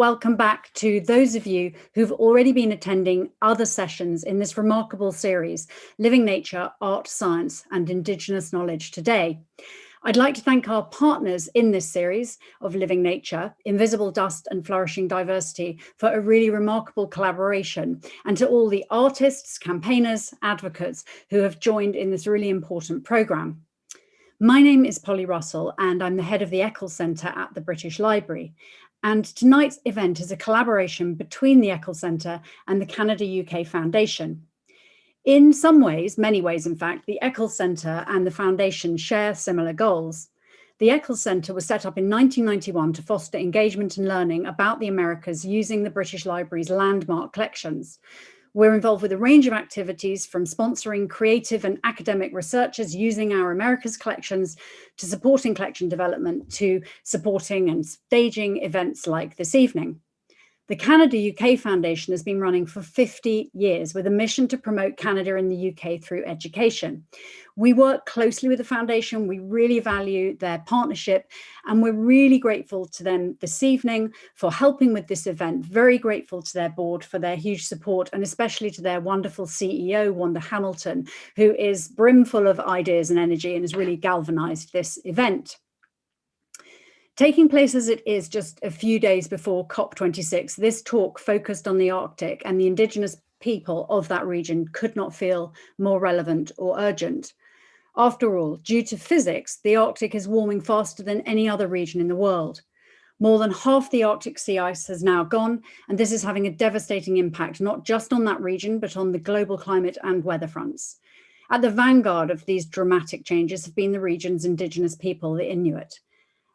welcome back to those of you who've already been attending other sessions in this remarkable series, Living Nature, Art, Science and Indigenous Knowledge Today. I'd like to thank our partners in this series of Living Nature, Invisible Dust and Flourishing Diversity for a really remarkable collaboration and to all the artists, campaigners, advocates who have joined in this really important programme. My name is Polly Russell and I'm the head of the Eccles Centre at the British Library. And tonight's event is a collaboration between the Eccles Centre and the Canada UK Foundation. In some ways, many ways in fact, the Eccles Centre and the Foundation share similar goals. The Eccles Centre was set up in 1991 to foster engagement and learning about the Americas using the British Library's landmark collections. We're involved with a range of activities from sponsoring creative and academic researchers using our Americas collections to supporting collection development to supporting and staging events like this evening. The Canada UK Foundation has been running for 50 years with a mission to promote Canada in the UK through education. We work closely with the foundation, we really value their partnership and we're really grateful to them this evening for helping with this event, very grateful to their board for their huge support and especially to their wonderful CEO, Wanda Hamilton, who is brimful of ideas and energy and has really galvanized this event. Taking place as it is just a few days before COP26, this talk focused on the Arctic and the indigenous people of that region could not feel more relevant or urgent. After all, due to physics, the Arctic is warming faster than any other region in the world. More than half the Arctic sea ice has now gone, and this is having a devastating impact, not just on that region, but on the global climate and weather fronts. At the vanguard of these dramatic changes have been the region's indigenous people, the Inuit.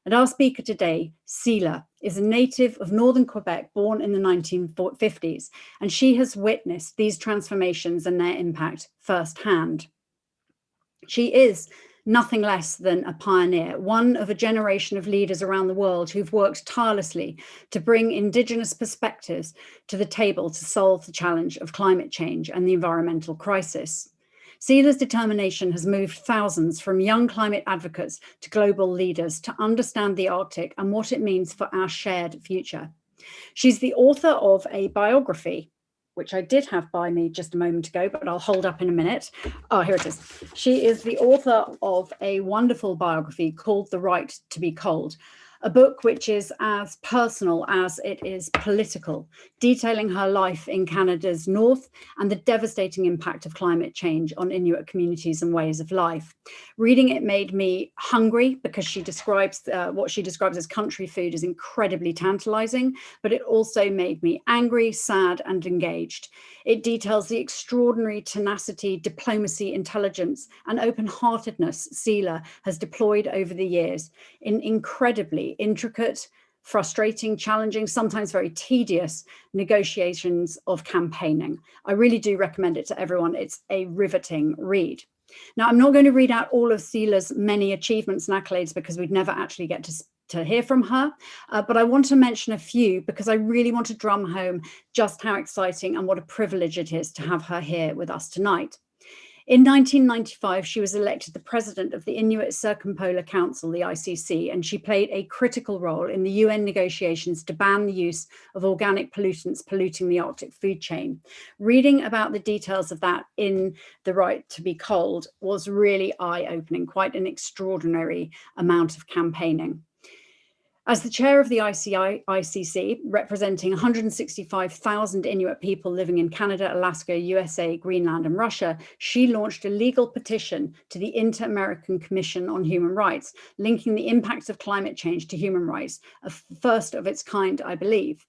And our speaker today, Sila, is a native of Northern Quebec, born in the 1950s, and she has witnessed these transformations and their impact firsthand. She is nothing less than a pioneer, one of a generation of leaders around the world who've worked tirelessly to bring Indigenous perspectives to the table to solve the challenge of climate change and the environmental crisis. Sila's determination has moved thousands from young climate advocates to global leaders to understand the Arctic and what it means for our shared future. She's the author of a biography, which I did have by me just a moment ago, but I'll hold up in a minute. Oh, here it is. She is the author of a wonderful biography called The Right to be Cold, a book which is as personal as it is political, detailing her life in Canada's north and the devastating impact of climate change on Inuit communities and ways of life. Reading it made me hungry because she describes uh, what she describes as country food is incredibly tantalizing, but it also made me angry, sad and engaged. It details the extraordinary tenacity, diplomacy, intelligence and open-heartedness Sila has deployed over the years in incredibly intricate, frustrating, challenging, sometimes very tedious negotiations of campaigning. I really do recommend it to everyone. It's a riveting read. Now, I'm not going to read out all of Sila's many achievements and accolades because we'd never actually get to to hear from her, uh, but I want to mention a few because I really want to drum home just how exciting and what a privilege it is to have her here with us tonight. In 1995, she was elected the president of the Inuit Circumpolar Council, the ICC, and she played a critical role in the UN negotiations to ban the use of organic pollutants polluting the Arctic food chain. Reading about the details of that in The Right to be Cold was really eye-opening, quite an extraordinary amount of campaigning. As the chair of the ICI, ICC, representing 165,000 Inuit people living in Canada, Alaska, USA, Greenland and Russia, she launched a legal petition to the Inter-American Commission on Human Rights, linking the impacts of climate change to human rights, a first of its kind, I believe.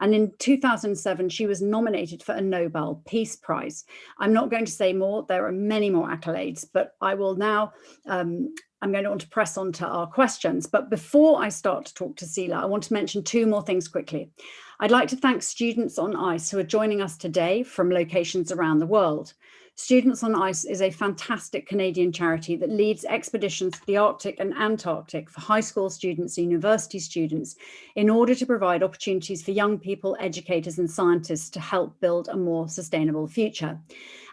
And in 2007, she was nominated for a Nobel Peace Prize. I'm not going to say more, there are many more accolades, but I will now um, I'm going to want to press on to our questions. But before I start to talk to Sila, I want to mention two more things quickly. I'd like to thank Students on Ice who are joining us today from locations around the world. Students on Ice is a fantastic Canadian charity that leads expeditions to the Arctic and Antarctic for high school students and university students in order to provide opportunities for young people, educators and scientists to help build a more sustainable future.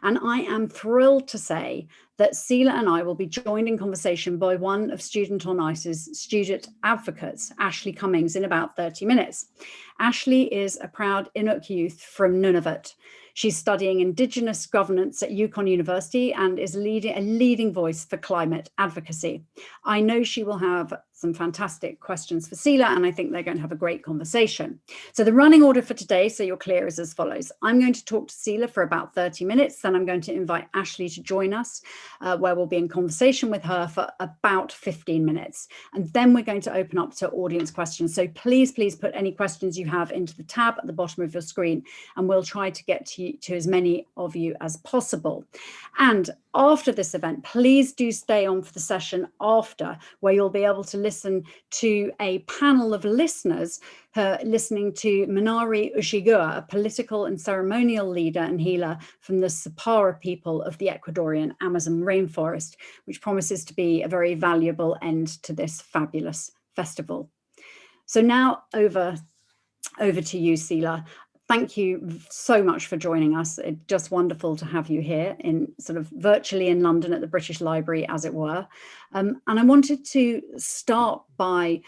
And I am thrilled to say that Sila and I will be joined in conversation by one of Student on Ice's student advocates, Ashley Cummings, in about 30 minutes. Ashley is a proud Inuk youth from Nunavut. She's studying Indigenous governance at Yukon University and is leading, a leading voice for climate advocacy. I know she will have some fantastic questions for Sila, and I think they're going to have a great conversation. So the running order for today, so you're clear, is as follows. I'm going to talk to Sila for about 30 minutes, then I'm going to invite Ashley to join us, uh, where we'll be in conversation with her for about 15 minutes. And then we're going to open up to audience questions. So please, please put any questions you have into the tab at the bottom of your screen, and we'll try to get to, to as many of you as possible. And after this event, please do stay on for the session after, where you'll be able to listen to a panel of listeners uh, listening to Manari Ushigua, a political and ceremonial leader and healer from the Sapara people of the Ecuadorian Amazon rainforest, which promises to be a very valuable end to this fabulous festival. So now over over to you, Sila thank you so much for joining us. It's just wonderful to have you here in sort of virtually in London at the British Library, as it were. Um, and I wanted to start by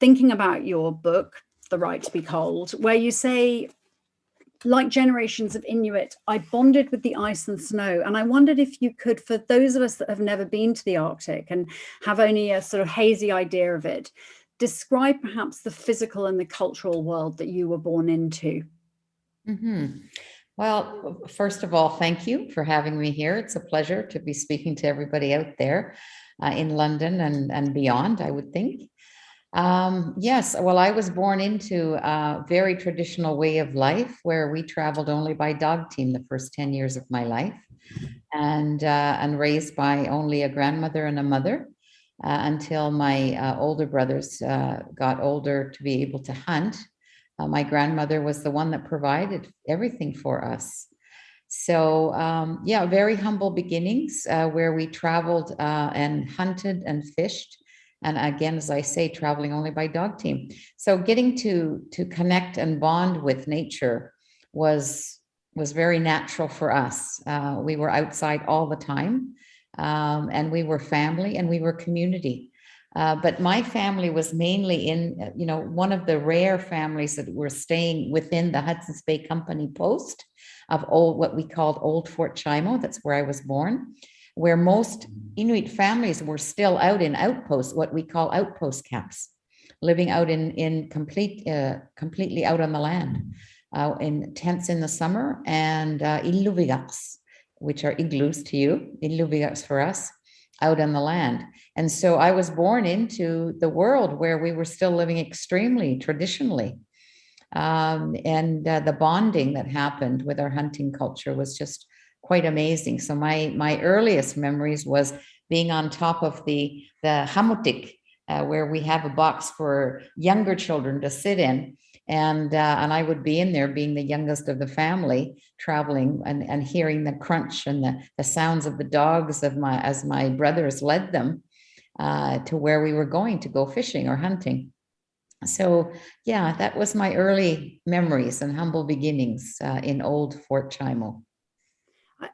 thinking about your book, The Right to be Cold, where you say, like generations of Inuit, I bonded with the ice and snow. And I wondered if you could, for those of us that have never been to the Arctic and have only a sort of hazy idea of it, describe perhaps the physical and the cultural world that you were born into. Mm -hmm. Well, first of all, thank you for having me here. It's a pleasure to be speaking to everybody out there uh, in London and, and beyond, I would think. Um, yes, well, I was born into a very traditional way of life where we traveled only by dog team the first 10 years of my life and, uh, and raised by only a grandmother and a mother uh, until my uh, older brothers uh, got older to be able to hunt uh, my grandmother was the one that provided everything for us. So um, yeah, very humble beginnings uh, where we traveled uh, and hunted and fished. And again, as I say, traveling only by dog team. So getting to to connect and bond with nature was was very natural for us. Uh, we were outside all the time um, and we were family and we were community. Uh, but my family was mainly in, uh, you know, one of the rare families that were staying within the Hudson's Bay Company post of old, what we called Old Fort Chimo. That's where I was born, where most Inuit families were still out in outposts, what we call outpost camps, living out in, in complete, uh, completely out on the land, uh, in tents in the summer and uh, which are igloos to you, illuvigaks for us, out on the land. And so I was born into the world where we were still living extremely traditionally. Um, and uh, the bonding that happened with our hunting culture was just quite amazing. So my my earliest memories was being on top of the the qamutik, uh, where we have a box for younger children to sit in and uh, and I would be in there being the youngest of the family traveling and, and hearing the crunch and the, the sounds of the dogs of my as my brothers led them uh, to where we were going to go fishing or hunting. So yeah, that was my early memories and humble beginnings uh, in old Fort Chimo.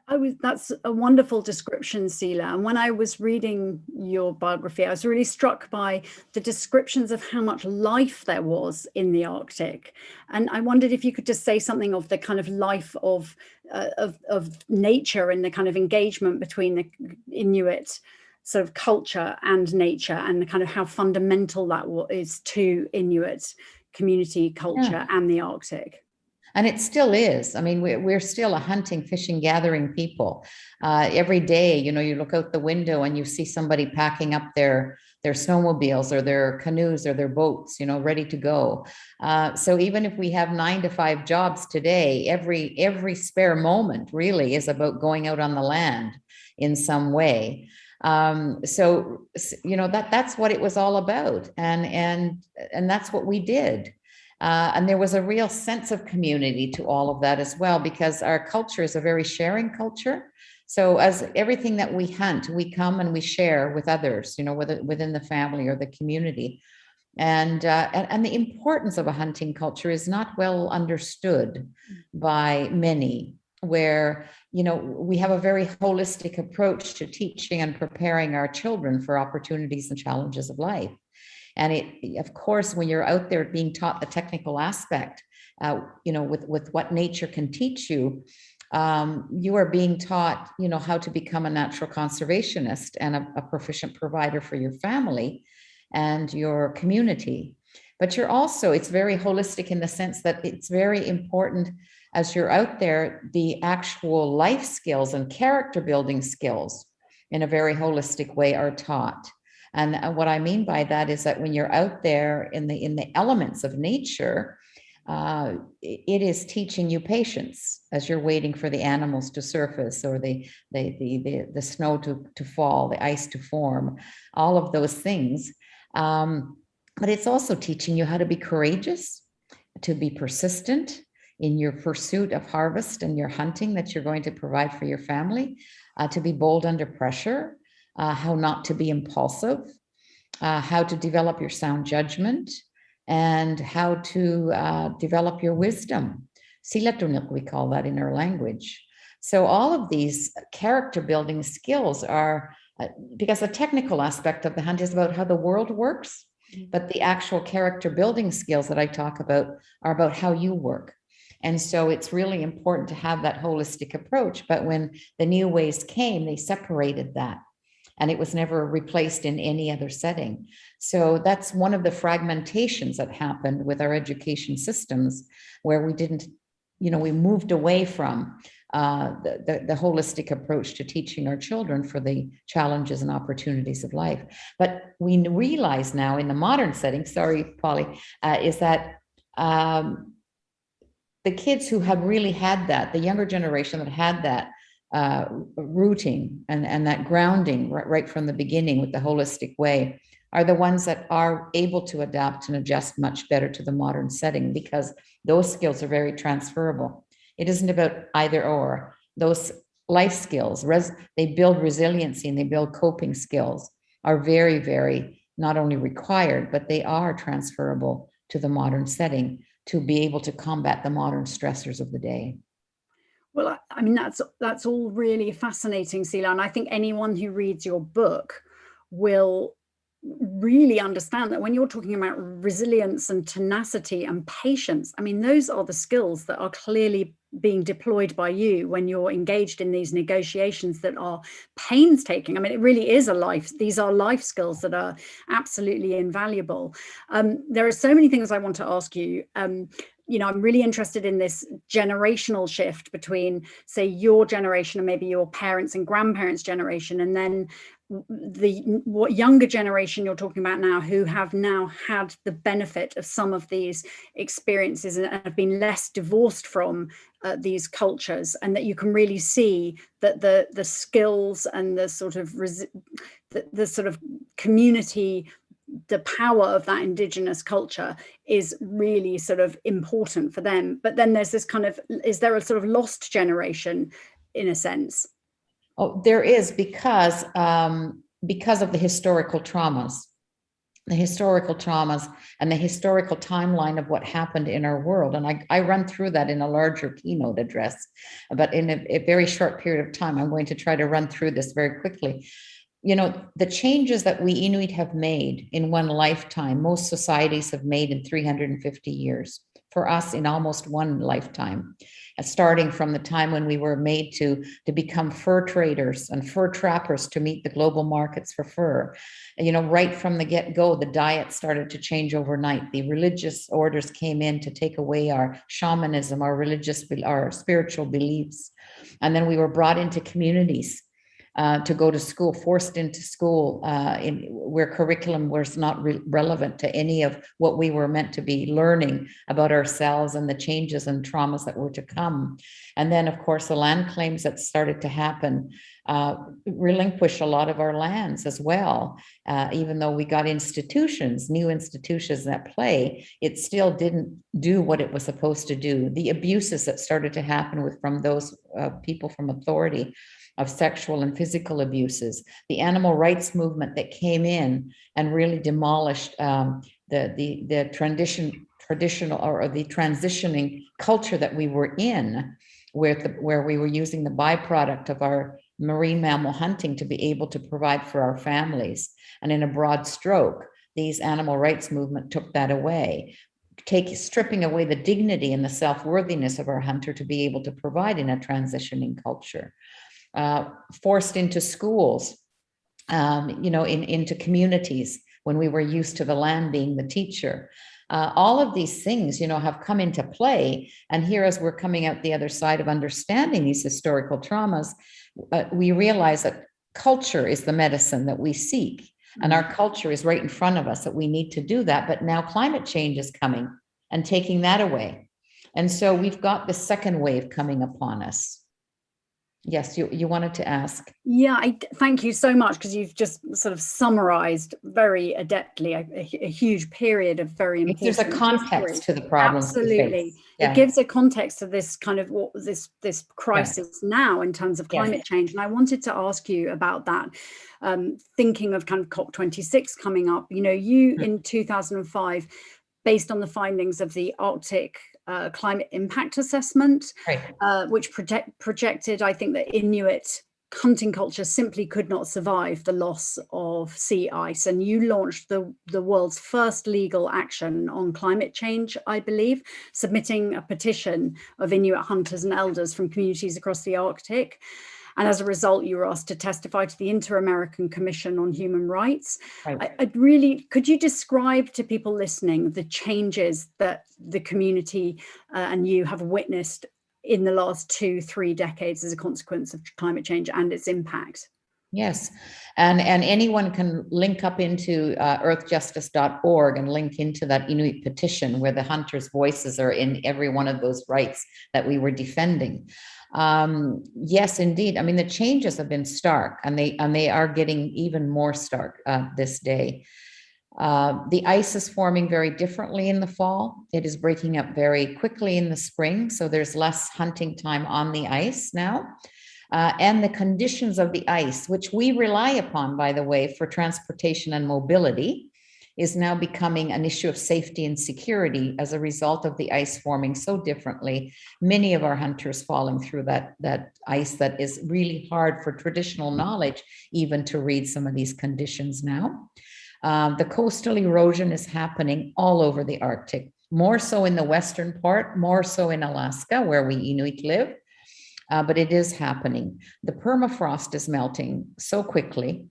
I, was that's a wonderful description, Sila. And when I was reading your biography, I was really struck by the descriptions of how much life there was in the Arctic. And I wondered if you could just say something of the kind of life of uh, of, of nature and the kind of engagement between the Inuit sort of culture and nature and the kind of how fundamental that is to Inuit community culture yeah. and the Arctic. And it still is. I mean, we're, we're still a hunting, fishing, gathering people. Uh, every day, you know, you look out the window and you see somebody packing up their their snowmobiles or their canoes or their boats, you know, ready to go. Uh, so even if we have nine to five jobs today, every every spare moment really is about going out on the land in some way. Um, so, you know, that that's what it was all about. And, and, and that's what we did. Uh, and there was a real sense of community to all of that as well, because our culture is a very sharing culture. So as everything that we hunt, we come and we share with others, you know, whether within the family or the community. And, uh, and, and the importance of a hunting culture is not well understood by many. where you know we have a very holistic approach to teaching and preparing our children for opportunities and challenges of life and it of course when you're out there being taught the technical aspect uh, you know with with what nature can teach you um, you are being taught you know how to become a natural conservationist and a, a proficient provider for your family and your community but you're also it's very holistic in the sense that it's very important as you're out there, the actual life skills and character building skills in a very holistic way are taught. And uh, what I mean by that is that when you're out there in the in the elements of nature, uh, it is teaching you patience as you're waiting for the animals to surface or the, the, the, the, the snow to, to fall, the ice to form, all of those things. Um, but it's also teaching you how to be courageous, to be persistent, in your pursuit of harvest and your hunting that you're going to provide for your family, uh, to be bold under pressure, uh, how not to be impulsive, uh, how to develop your sound judgment, and how to uh, develop your wisdom. Silatuniq, we call that in our language. So all of these character building skills are, uh, because the technical aspect of the hunt is about how the world works, mm. but the actual character building skills that I talk about are about how you work, and so it's really important to have that holistic approach. But when the new ways came, they separated that and it was never replaced in any other setting. So that's one of the fragmentations that happened with our education systems where we didn't, you know, we moved away from uh, the, the, the, holistic approach to teaching our children for the challenges and opportunities of life. But we realize now in the modern setting, sorry, Polly, uh, is that um, the kids who have really had that, the younger generation that had that uh, rooting and, and that grounding right, right from the beginning with the holistic way are the ones that are able to adapt and adjust much better to the modern setting because those skills are very transferable. It isn't about either or. Those life skills, res they build resiliency and they build coping skills are very, very not only required, but they are transferable to the modern setting to be able to combat the modern stressors of the day. Well, I mean, that's that's all really fascinating, Sila. And I think anyone who reads your book will really understand that when you're talking about resilience and tenacity and patience, I mean, those are the skills that are clearly being deployed by you when you're engaged in these negotiations that are painstaking. I mean, it really is a life. These are life skills that are absolutely invaluable. Um, there are so many things I want to ask you. Um, you know, I'm really interested in this generational shift between, say, your generation and maybe your parents and grandparents' generation, and then the what younger generation you're talking about now who have now had the benefit of some of these experiences and have been less divorced from uh, these cultures and that you can really see that the the skills and the sort of the, the sort of community the power of that indigenous culture is really sort of important for them but then there's this kind of is there a sort of lost generation in a sense Oh, there is because um, because of the historical traumas, the historical traumas and the historical timeline of what happened in our world. And I, I run through that in a larger keynote address, but in a, a very short period of time, I'm going to try to run through this very quickly. You know, the changes that we Inuit have made in one lifetime, most societies have made in 350 years for us in almost one lifetime uh, starting from the time when we were made to, to become fur traders and fur trappers to meet the global markets for fur. You know, right from the get-go, the diet started to change overnight. The religious orders came in to take away our shamanism, our religious, our spiritual beliefs. And then we were brought into communities uh, to go to school, forced into school uh, in where curriculum was not re relevant to any of what we were meant to be learning about ourselves and the changes and traumas that were to come. And then, of course, the land claims that started to happen uh, relinquish a lot of our lands as well. Uh, even though we got institutions, new institutions that play, it still didn't do what it was supposed to do. The abuses that started to happen with from those uh, people from authority of sexual and physical abuses, the animal rights movement that came in and really demolished um, the, the, the tradition, traditional or the transitioning culture that we were in where, the, where we were using the byproduct of our marine mammal hunting to be able to provide for our families. And in a broad stroke, these animal rights movement took that away, take stripping away the dignity and the self-worthiness of our hunter to be able to provide in a transitioning culture. Uh, forced into schools, um, you know, in, into communities when we were used to the land being the teacher. Uh, all of these things, you know, have come into play. And here, as we're coming out the other side of understanding these historical traumas, uh, we realize that culture is the medicine that we seek. And our mm-hmm. culture is right in front of us that we need to do that. But now climate change is coming and taking that away. And so we've got the second wave coming upon us. Yes, you, you wanted to ask. Yeah, I, thank you so much because you've just sort of summarized very adeptly a, a, a huge period of very important There's a context history. to the problem. Absolutely. Yeah. It gives a context to this kind of what this this crisis yeah. now in terms of climate yeah. change. And I wanted to ask you about that, um, thinking of kind of COP26 coming up. You know, you mm -hmm. in 2005 based on the findings of the Arctic uh, climate impact assessment, right. uh, which project, projected, I think, that Inuit hunting culture simply could not survive the loss of sea ice. And you launched the, the world's first legal action on climate change, I believe, submitting a petition of Inuit hunters and elders from communities across the Arctic. And as a result, you were asked to testify to the Inter-American Commission on Human Rights. Right. I, I'd really, could you describe to people listening the changes that the community uh, and you have witnessed in the last two, three decades as a consequence of climate change and its impact? Yes, and, and anyone can link up into uh, earthjustice.org and link into that Inuit petition where the hunters' voices are in every one of those rights that we were defending. Um, yes, indeed. I mean, the changes have been stark and they, and they are getting even more stark uh, this day. Uh, the ice is forming very differently in the fall. It is breaking up very quickly in the spring. So there's less hunting time on the ice now. Uh, and the conditions of the ice, which we rely upon, by the way, for transportation and mobility, is now becoming an issue of safety and security as a result of the ice forming so differently. Many of our hunters falling through that, that ice that is really hard for traditional knowledge even to read some of these conditions now. Um, the coastal erosion is happening all over the Arctic, more so in the western part, more so in Alaska where we Inuit live, uh, but it is happening. The permafrost is melting so quickly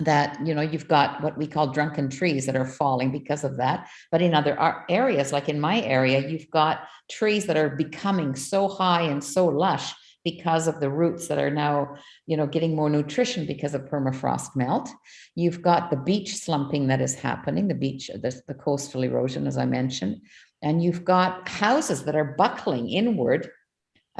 that you know you've got what we call drunken trees that are falling because of that. But in other areas like in my area you've got trees that are becoming so high and so lush because of the roots that are now you know getting more nutrition because of permafrost melt. You've got the beach slumping that is happening the beach the, the coastal erosion as i mentioned. And you've got houses that are buckling inward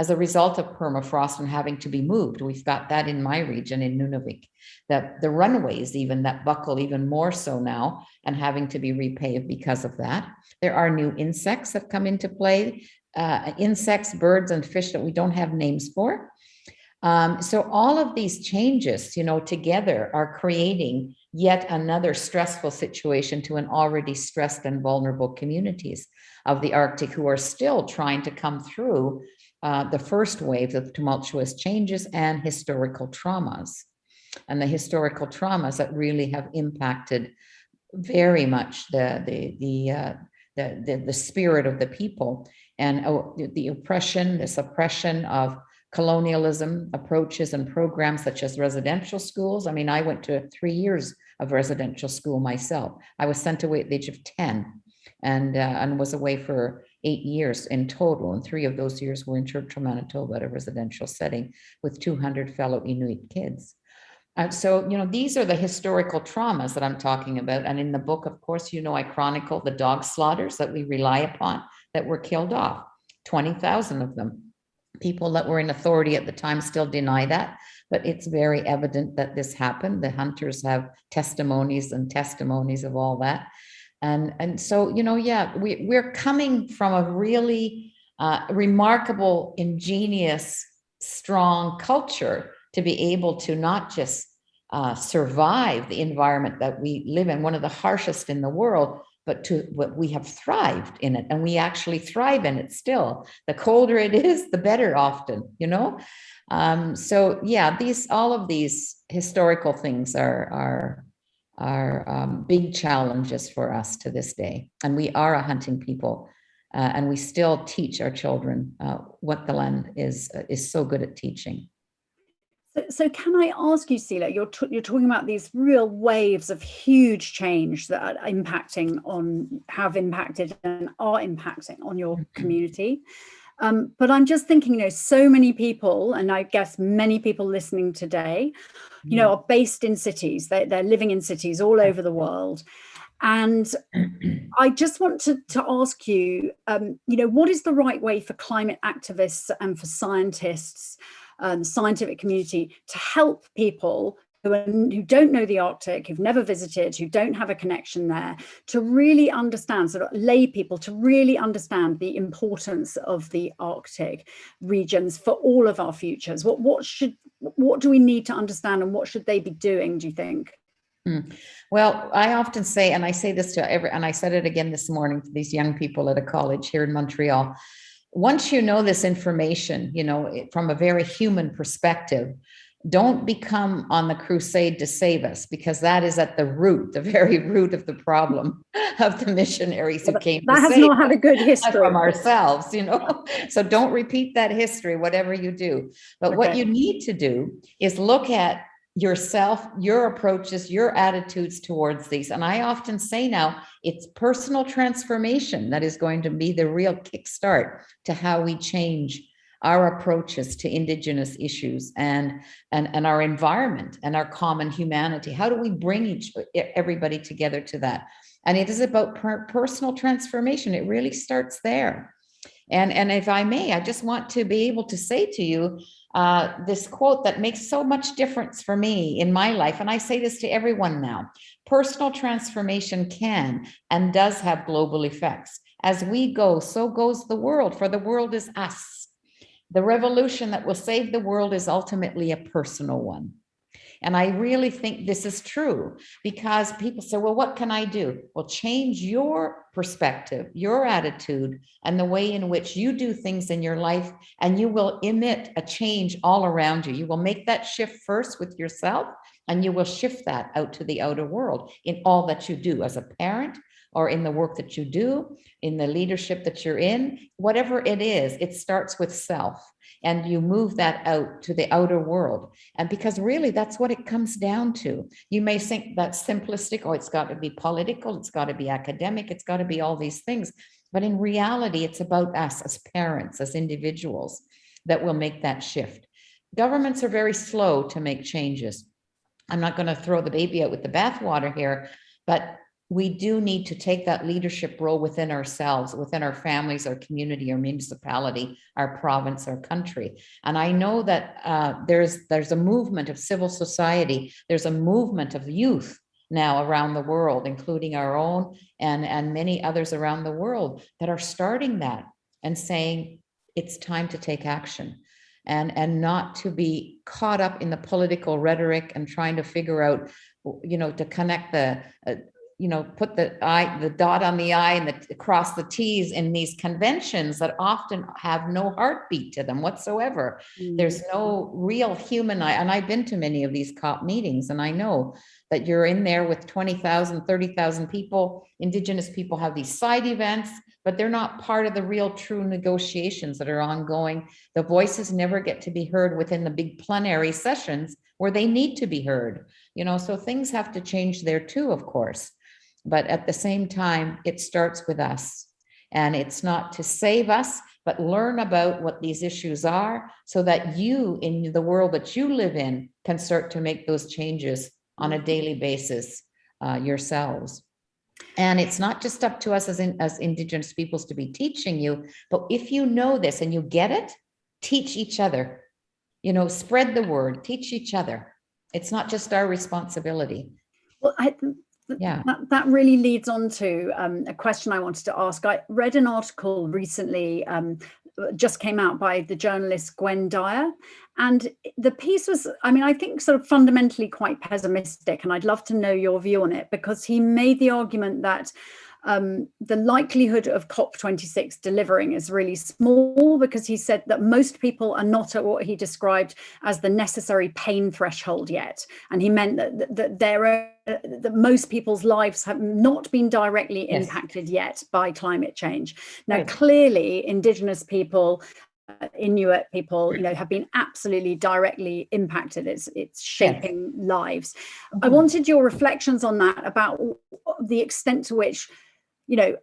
as a result of permafrost and having to be moved. We've got that in my region in Nunavik, that the runways even that buckle even more so now and having to be repaved because of that. There are new insects that come into play, uh, insects, birds and fish that we don't have names for. Um, so all of these changes, you know, together are creating yet another stressful situation to an already stressed and vulnerable communities of the Arctic who are still trying to come through uh, the first wave of tumultuous changes and historical traumas. And the historical traumas that really have impacted very much the, the, the, uh, the, the, the, spirit of the people and uh, the oppression, the suppression of colonialism approaches and programs such as residential schools. I mean, I went to three years of residential school myself. I was sent away at the age of 10 and, uh, and was away for eight years in total, and three of those years were in Churchill, Manitoba at a residential setting with 200 fellow Inuit kids. Uh, so, you know, these are the historical traumas that I'm talking about. And in the book, of course, you know, I chronicle the dog slaughters that we rely upon that were killed off, 20,000 of them. People that were in authority at the time still deny that, but it's very evident that this happened. The hunters have testimonies and testimonies of all that. And, and so, you know, yeah, we, we're coming from a really uh, remarkable, ingenious, strong culture to be able to not just uh, survive the environment that we live in, one of the harshest in the world, but to what we have thrived in it and we actually thrive in it still. The colder it is, the better often, you know? Um, so yeah, these, all of these historical things are, are, are um, big challenges for us to this day. And we are a hunting people uh, and we still teach our children uh, what the land is, uh, is so good at teaching. So, so can I ask you, Celia, you're, you're talking about these real waves of huge change that are impacting on, have impacted and are impacting on your mm-hmm. community. Um, but I'm just thinking, you know, so many people, and I guess many people listening today, you know, are based in cities. They, they're living in cities all over the world. And I just want to, to ask you, um, you know, what is the right way for climate activists and for scientists, um, scientific community to help people who, are, who don't know the Arctic, who've never visited, who don't have a connection there, to really understand, sort of lay people to really understand the importance of the Arctic regions for all of our futures. What, what should, what do we need to understand and what should they be doing, do you think? Mm. Well, I often say, and I say this to every, and I said it again this morning to these young people at a college here in Montreal. Once you know this information, you know, from a very human perspective, don't become on the crusade to save us because that is at the root, the very root of the problem of the missionaries who came that has not had a good history from ourselves, you know. so don't repeat that history, whatever you do. But okay. what you need to do is look at yourself, your approaches, your attitudes towards these. And I often say now, it's personal transformation that is going to be the real kickstart to how we change our approaches to indigenous issues and, and, and our environment and our common humanity. How do we bring each everybody together to that? And it is about per personal transformation. It really starts there. And, and if I may, I just want to be able to say to you uh, this quote that makes so much difference for me in my life. And I say this to everyone now, personal transformation can and does have global effects. As we go, so goes the world, for the world is us. The revolution that will save the world is ultimately a personal one. And I really think this is true because people say, well, what can I do? Well, change your perspective, your attitude, and the way in which you do things in your life, and you will emit a change all around you. You will make that shift first with yourself, and you will shift that out to the outer world in all that you do as a parent, or in the work that you do, in the leadership that you're in, whatever it is, it starts with self and you move that out to the outer world. And because really that's what it comes down to. You may think that's simplistic, or oh, it's got to be political, it's got to be academic, it's got to be all these things. But in reality, it's about us as parents, as individuals that will make that shift. Governments are very slow to make changes. I'm not going to throw the baby out with the bathwater here, but we do need to take that leadership role within ourselves, within our families, our community, our municipality, our province, our country. And I know that uh, there's there's a movement of civil society, there's a movement of youth now around the world, including our own and, and many others around the world that are starting that and saying it's time to take action and, and not to be caught up in the political rhetoric and trying to figure out, you know, to connect the, uh, you know, put the I, the dot on the I and the cross the T's in these conventions that often have no heartbeat to them whatsoever. Mm. There's no real human, eye. and I've been to many of these COP meetings and I know that you're in there with 20,000, 30,000 people. Indigenous people have these side events, but they're not part of the real true negotiations that are ongoing. The voices never get to be heard within the big plenary sessions where they need to be heard. You know, so things have to change there too, of course. But at the same time, it starts with us. And it's not to save us, but learn about what these issues are so that you in the world that you live in can start to make those changes on a daily basis uh, yourselves. And it's not just up to us as, in, as indigenous peoples to be teaching you, but if you know this and you get it, teach each other, you know, spread the word, teach each other. It's not just our responsibility. Well, I, yeah. That, that really leads on to um, a question i wanted to ask. I read an article recently um, just came out by the journalist Gwynne Dyer and the piece was i mean i think sort of fundamentally quite pessimistic and i'd love to know your view on it because he made the argument that um, the likelihood of COP26 delivering is really small because he said that most people are not at what he described as the necessary pain threshold yet. And he meant that, that, that there are that most people's lives have not been directly yes. impacted yet by climate change. Now, right. clearly, Indigenous people uh, Inuit people, you know, have been absolutely directly impacted. It's it's shaping yes. lives. Mm -hmm. I mm-hmm. wanted your reflections on that about the extent to which, you know,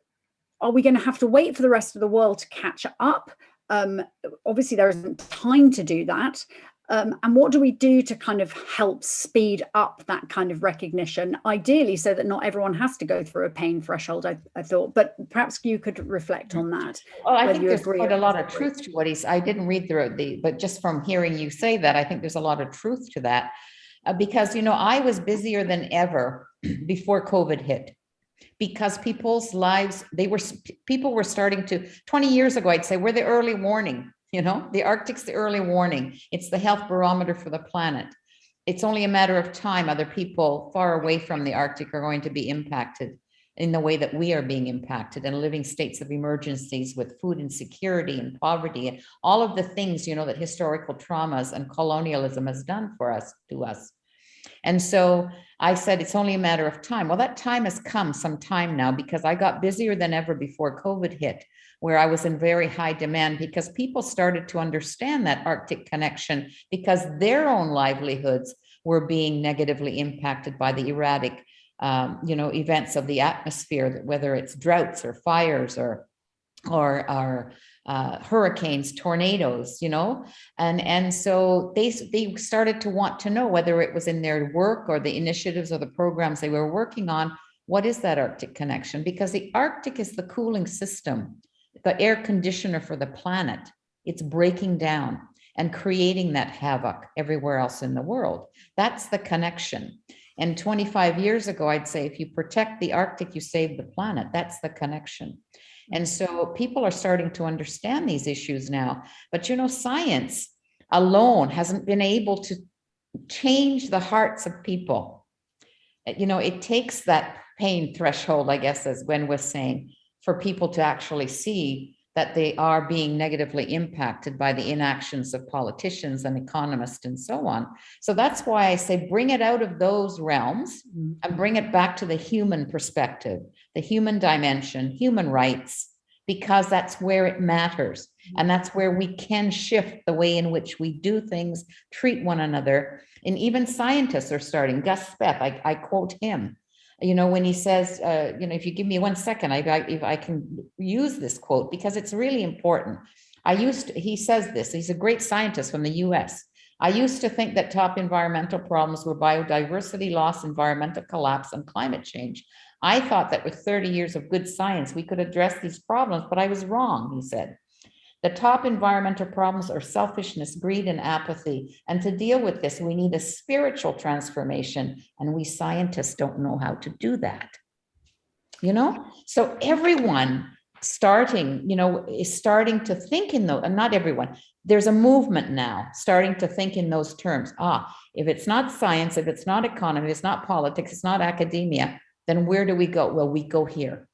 are we going to have to wait for the rest of the world to catch up? Um, obviously, there isn't time to do that. Um, and what do we do to kind of help speed up that kind of recognition, ideally so that not everyone has to go through a pain threshold, I, I thought, but perhaps you could reflect on that. Well, I think there's quite a lot of truth to what he's, I didn't read through the, but just from hearing you say that, I think there's a lot of truth to that. Uh, because, you know, I was busier than ever before COVID hit because people's lives, they were, people were starting to, 20 years ago, I'd say, we're the early warning you know, the Arctic's the early warning. It's the health barometer for the planet. It's only a matter of time. Other people far away from the Arctic are going to be impacted in the way that we are being impacted and living states of emergencies with food insecurity and poverty and all of the things, you know, that historical traumas and colonialism has done for us, to us. And so I said, it's only a matter of time. Well, that time has come some time now because I got busier than ever before COVID hit where I was in very high demand because people started to understand that Arctic connection because their own livelihoods were being negatively impacted by the erratic, um, you know, events of the atmosphere, whether it's droughts or fires or or, or uh, hurricanes, tornadoes, you know, and and so they they started to want to know whether it was in their work or the initiatives or the programs they were working on. What is that Arctic connection? Because the Arctic is the cooling system the air conditioner for the planet. It's breaking down and creating that havoc everywhere else in the world. That's the connection. And 25 years ago, I'd say if you protect the Arctic, you save the planet. That's the connection. And so people are starting to understand these issues now. But you know, science alone hasn't been able to change the hearts of people. Uh, you know, it takes that pain threshold, I guess, as Gwynne was saying, for people to actually see that they are being negatively impacted by the inactions of politicians and economists and so on. So that's why I say bring it out of those realms and bring it back to the human perspective, the human dimension, human rights, because that's where it matters. And that's where we can shift the way in which we do things, treat one another. And even scientists are starting, Gus Speth, I, I quote him, you know, when he says, uh, you know, if you give me one second, I, I, if I can use this quote because it's really important. I used, to, he says this, he's a great scientist from the US. I used to think that top environmental problems were biodiversity loss, environmental collapse, and climate change. I thought that with 30 years of good science, we could address these problems, but I was wrong, he said. The top environmental problems are selfishness, greed, and apathy. And to deal with this, we need a spiritual transformation. And we scientists don't know how to do that. You know, so everyone starting, you know, is starting to think in those, and not everyone, there's a movement now starting to think in those terms. Ah, if it's not science, if it's not economy, it's not politics, it's not academia, then where do we go? Well, we go here.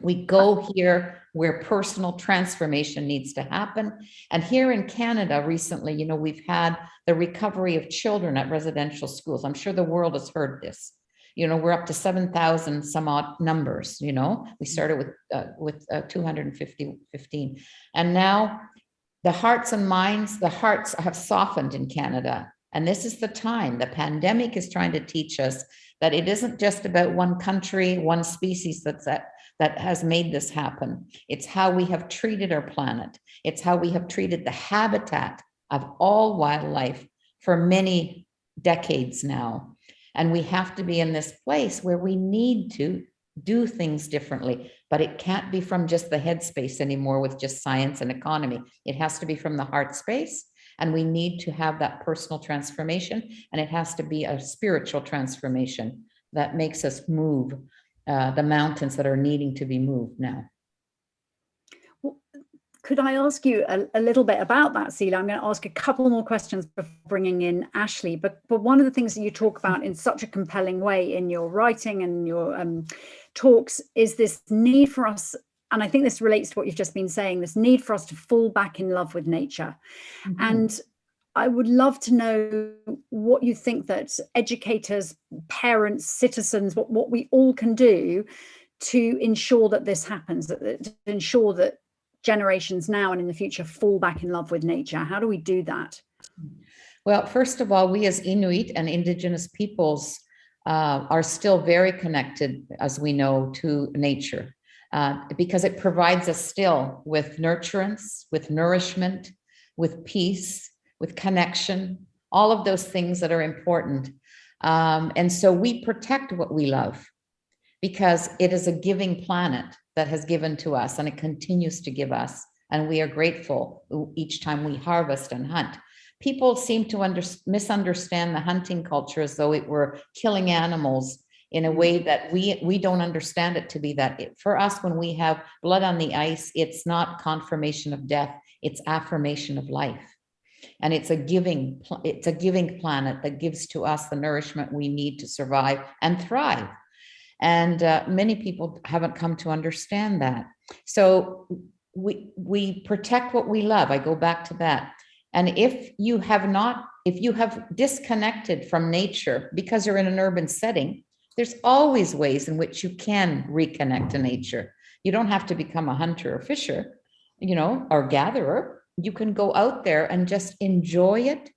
We go here where personal transformation needs to happen. And here in Canada recently, you know, we've had the recovery of children at residential schools. I'm sure the world has heard this. You know, we're up to 7,000 some odd numbers, you know, we started with uh, with uh, 250, 15. And now the hearts and minds, the hearts have softened in Canada. And this is the time, the pandemic is trying to teach us that it isn't just about one country, one species that's at that has made this happen. It's how we have treated our planet. It's how we have treated the habitat of all wildlife for many decades now. And we have to be in this place where we need to do things differently, but it can't be from just the headspace anymore with just science and economy. It has to be from the heart space. And we need to have that personal transformation. And it has to be a spiritual transformation that makes us move uh, the mountains that are needing to be moved now. could I ask you a, a, little bit about that, Seela? I'm going to ask a couple more questions before bringing in Ashley. But but one of the things that you talk about in such a compelling way in your writing and your um, talks is this need for us, and I think this relates to what you've just been saying, this need for us to fall back in love with nature. Mm -hmm. And I would love to know what you think that educators, parents, citizens, what, what we all can do to ensure that this happens, that, to ensure that generations now and in the future fall back in love with nature? How do we do that? Well, first of all, we as Inuit and indigenous peoples uh, are still very connected, as we know, to nature uh, because it provides us still with nurturance, with nourishment, with peace, with connection, all of those things that are important. Um, and so we protect what we love because it is a giving planet that has given to us and it continues to give us. And we are grateful each time we harvest and hunt. People seem to under, misunderstand the hunting culture as though it were killing animals in a way that we we don't understand it to be that it, for us when we have blood on the ice it's not confirmation of death it's affirmation of life and it's a giving it's a giving planet that gives to us the nourishment we need to survive and thrive and uh, many people haven't come to understand that. So we, we protect what we love. I go back to that. And if you have not, if you have disconnected from nature because you're in an urban setting, there's always ways in which you can reconnect to nature. You don't have to become a hunter or fisher, you know, or gatherer. You can go out there and just enjoy it,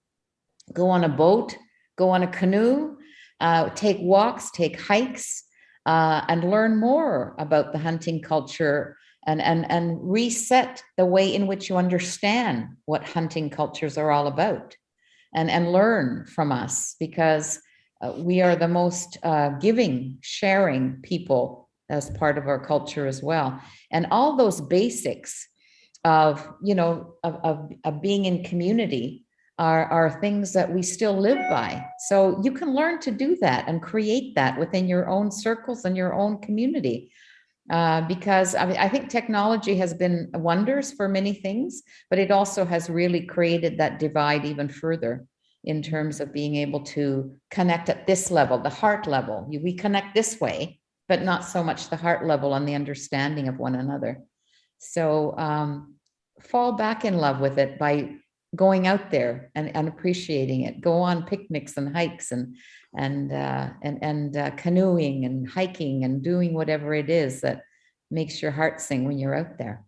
go on a boat, go on a canoe, uh, take walks, take hikes, uh, and learn more about the hunting culture and, and, and reset the way in which you understand what hunting cultures are all about and, and learn from us because uh, we are the most uh, giving, sharing people as part of our culture as well. And all those basics of, you know, of, of, of being in community are, are things that we still live by. So you can learn to do that and create that within your own circles and your own community. Uh, because I, mean, I think technology has been wonders for many things, but it also has really created that divide even further in terms of being able to connect at this level, the heart level. We connect this way, but not so much the heart level and the understanding of one another. So um, fall back in love with it by going out there and, and appreciating it. Go on picnics and hikes and and uh, and and uh, canoeing and hiking and doing whatever it is that makes your heart sing when you're out there.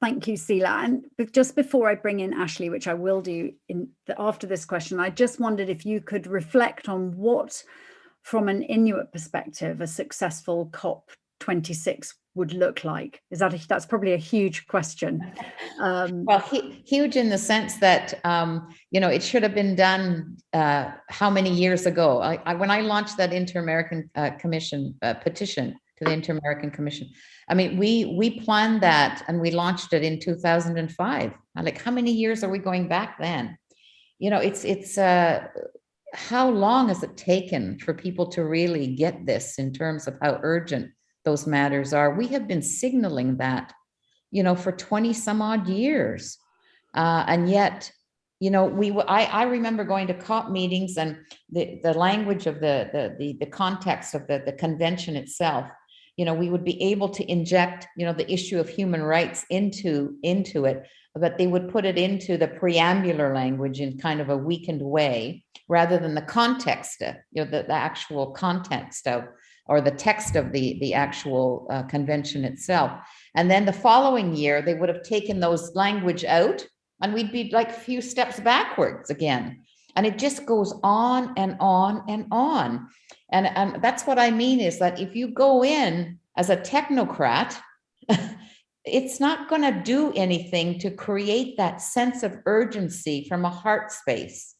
Thank you, Seela. And just before I bring in Ashley, which I will do in the, after this question, I just wondered if you could reflect on what, from an Inuit perspective, a successful COP26 would look like? Is that a, that's probably a huge question. Um, well, he, huge in the sense that um, you know it should have been done uh, how many years ago? I, I, when I launched that Inter-American uh, Commission uh, petition to the Inter-American Commission, I mean we we planned that and we launched it in 2005. like, how many years are we going back then? You know, it's it's uh, how long has it taken for people to really get this in terms of how urgent those matters are. We have been signaling that, you know, for 20 some odd years. Uh, and yet, you know, we, I, I remember going to COP meetings and the, the language of the, the, the, the context of the, the convention itself, you know, we would be able to inject, you know, the issue of human rights into, into it, but they would put it into the preambular language in kind of a weakened way, rather than the context, of, you know, the, the actual context of, or the text of the, the actual uh, convention itself. And then the following year, they would have taken those language out and we'd be like a few steps backwards again. And it just goes on and on and on. And, and that's what I mean is that if you go in as a technocrat, it's not going to do anything to create that sense of urgency from a heart space.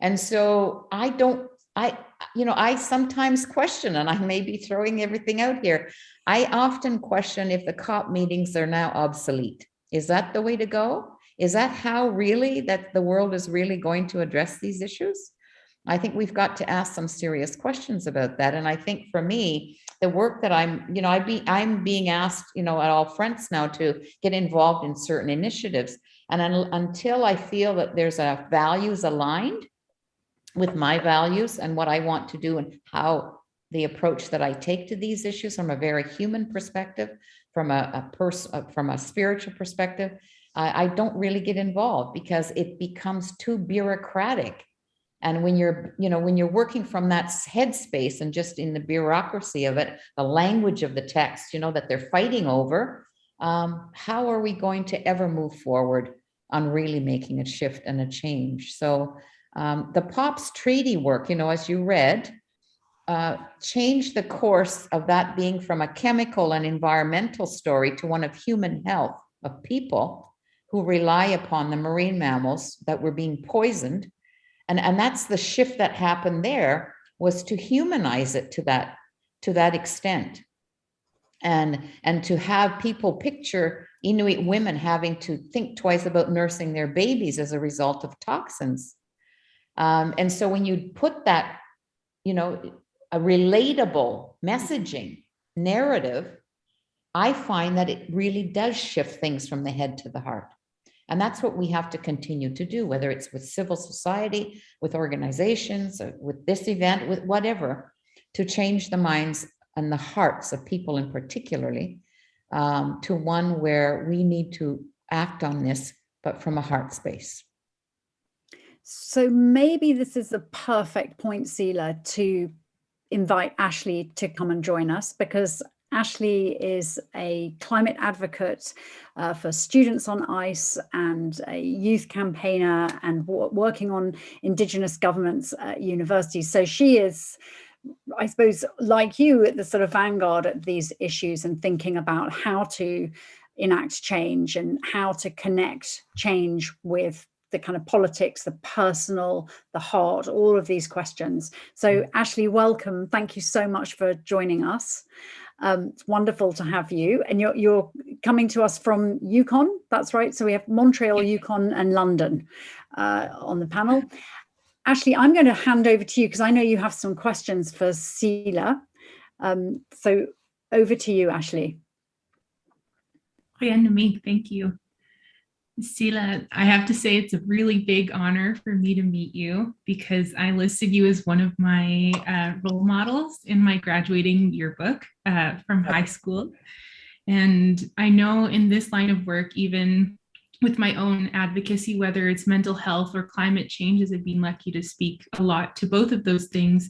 And so I don't I, you know, I sometimes question, and I may be throwing everything out here. I often question if the COP meetings are now obsolete. Is that the way to go? Is that how really that the world is really going to address these issues? I think we've got to ask some serious questions about that. And I think for me, the work that I'm, you know, I be, I'm being asked, you know, at all fronts now to get involved in certain initiatives. And un until I feel that there's a values aligned with my values and what I want to do and how the approach that I take to these issues from a very human perspective, from a, a person, from a spiritual perspective, I, I don't really get involved because it becomes too bureaucratic. And when you're, you know, when you're working from that headspace and just in the bureaucracy of it, the language of the text, you know, that they're fighting over, um, how are we going to ever move forward on really making a shift and a change? So um, the POPs treaty work, you know, as you read, uh, changed the course of that being from a chemical and environmental story to one of human health of people who rely upon the marine mammals that were being poisoned. And, and that's the shift that happened there was to humanize it to that, to that extent. And, and to have people picture Inuit women having to think twice about nursing their babies as a result of toxins. Um, and so when you put that, you know, a relatable messaging narrative, I find that it really does shift things from the head to the heart. And that's what we have to continue to do, whether it's with civil society, with organizations, with this event, with whatever, to change the minds and the hearts of people in particularly um, to one where we need to act on this, but from a heart space. So maybe this is a perfect point, Sila, to invite Ashley to come and join us because Ashley is a climate advocate uh, for students on ice and a youth campaigner and working on Indigenous governments at universities. So she is, I suppose, like you at the sort of vanguard of these issues and thinking about how to enact change and how to connect change with the kind of politics, the personal, the heart, all of these questions. So mm. Ashley, welcome. Thank you so much for joining us. Um, it's wonderful to have you and you're, you're coming to us from Yukon, that's right. So we have Montreal, Yukon and London uh, on the panel. Ashley, I'm going to hand over to you because I know you have some questions for Sila. Um, so over to you, Ashley. Yeah, me, thank you. Sila, I have to say it's a really big honor for me to meet you because I listed you as one of my uh, role models in my graduating yearbook uh, from high school. And I know in this line of work, even with my own advocacy, whether it's mental health or climate change, as I've been lucky to speak a lot to both of those things,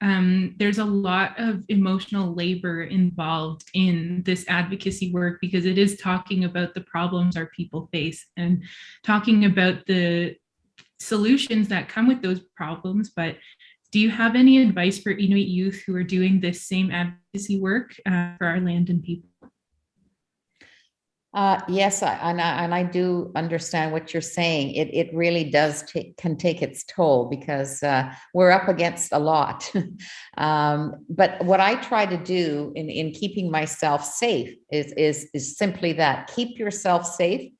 um, there's a lot of emotional labor involved in this advocacy work because it is talking about the problems our people face and talking about the solutions that come with those problems. But do you have any advice for Inuit youth who are doing this same advocacy work uh, for our land and people? Uh, yes, I, and, I, and I do understand what you're saying. It, it really does can take its toll because uh, we're up against a lot. um, but what I try to do in, in keeping myself safe is, is, is simply that, keep yourself safe.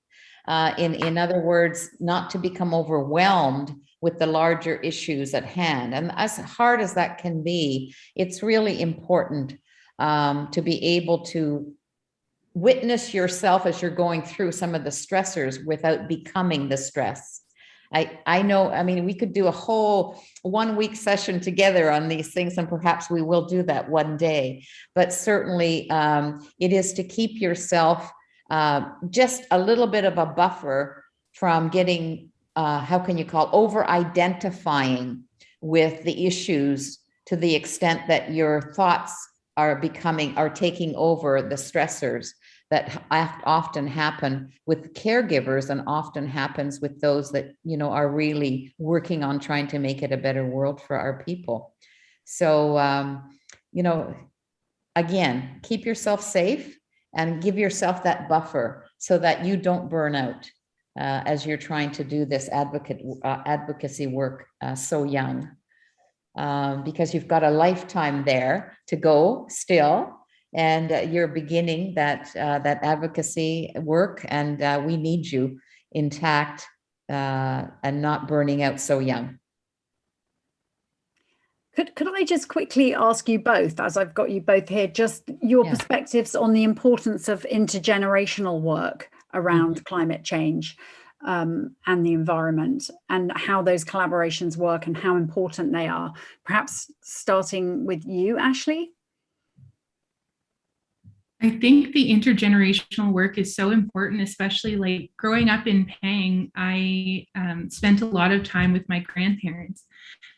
Uh, in, in other words, not to become overwhelmed with the larger issues at hand. And as hard as that can be, it's really important um, to be able to witness yourself as you're going through some of the stressors without becoming the stress. I, I know, I mean, we could do a whole one week session together on these things and perhaps we will do that one day, but certainly um, it is to keep yourself uh, just a little bit of a buffer from getting, uh, how can you call, over identifying with the issues to the extent that your thoughts are becoming, are taking over the stressors that often happen with caregivers and often happens with those that, you know, are really working on trying to make it a better world for our people. So, um, you know, again, keep yourself safe and give yourself that buffer so that you don't burn out uh, as you're trying to do this advocate uh, advocacy work uh, so young. Um, because you've got a lifetime there to go still and uh, you're beginning that uh, that advocacy work and uh, we need you intact uh, and not burning out so young. Could, could I just quickly ask you both, as I've got you both here, just your Yeah. perspectives on the importance of intergenerational work around Mm-hmm. climate change um, and the environment and how those collaborations work and how important they are. Perhaps starting with you, Ashley? I think the intergenerational work is so important, especially like growing up in Pang, I um, spent a lot of time with my grandparents.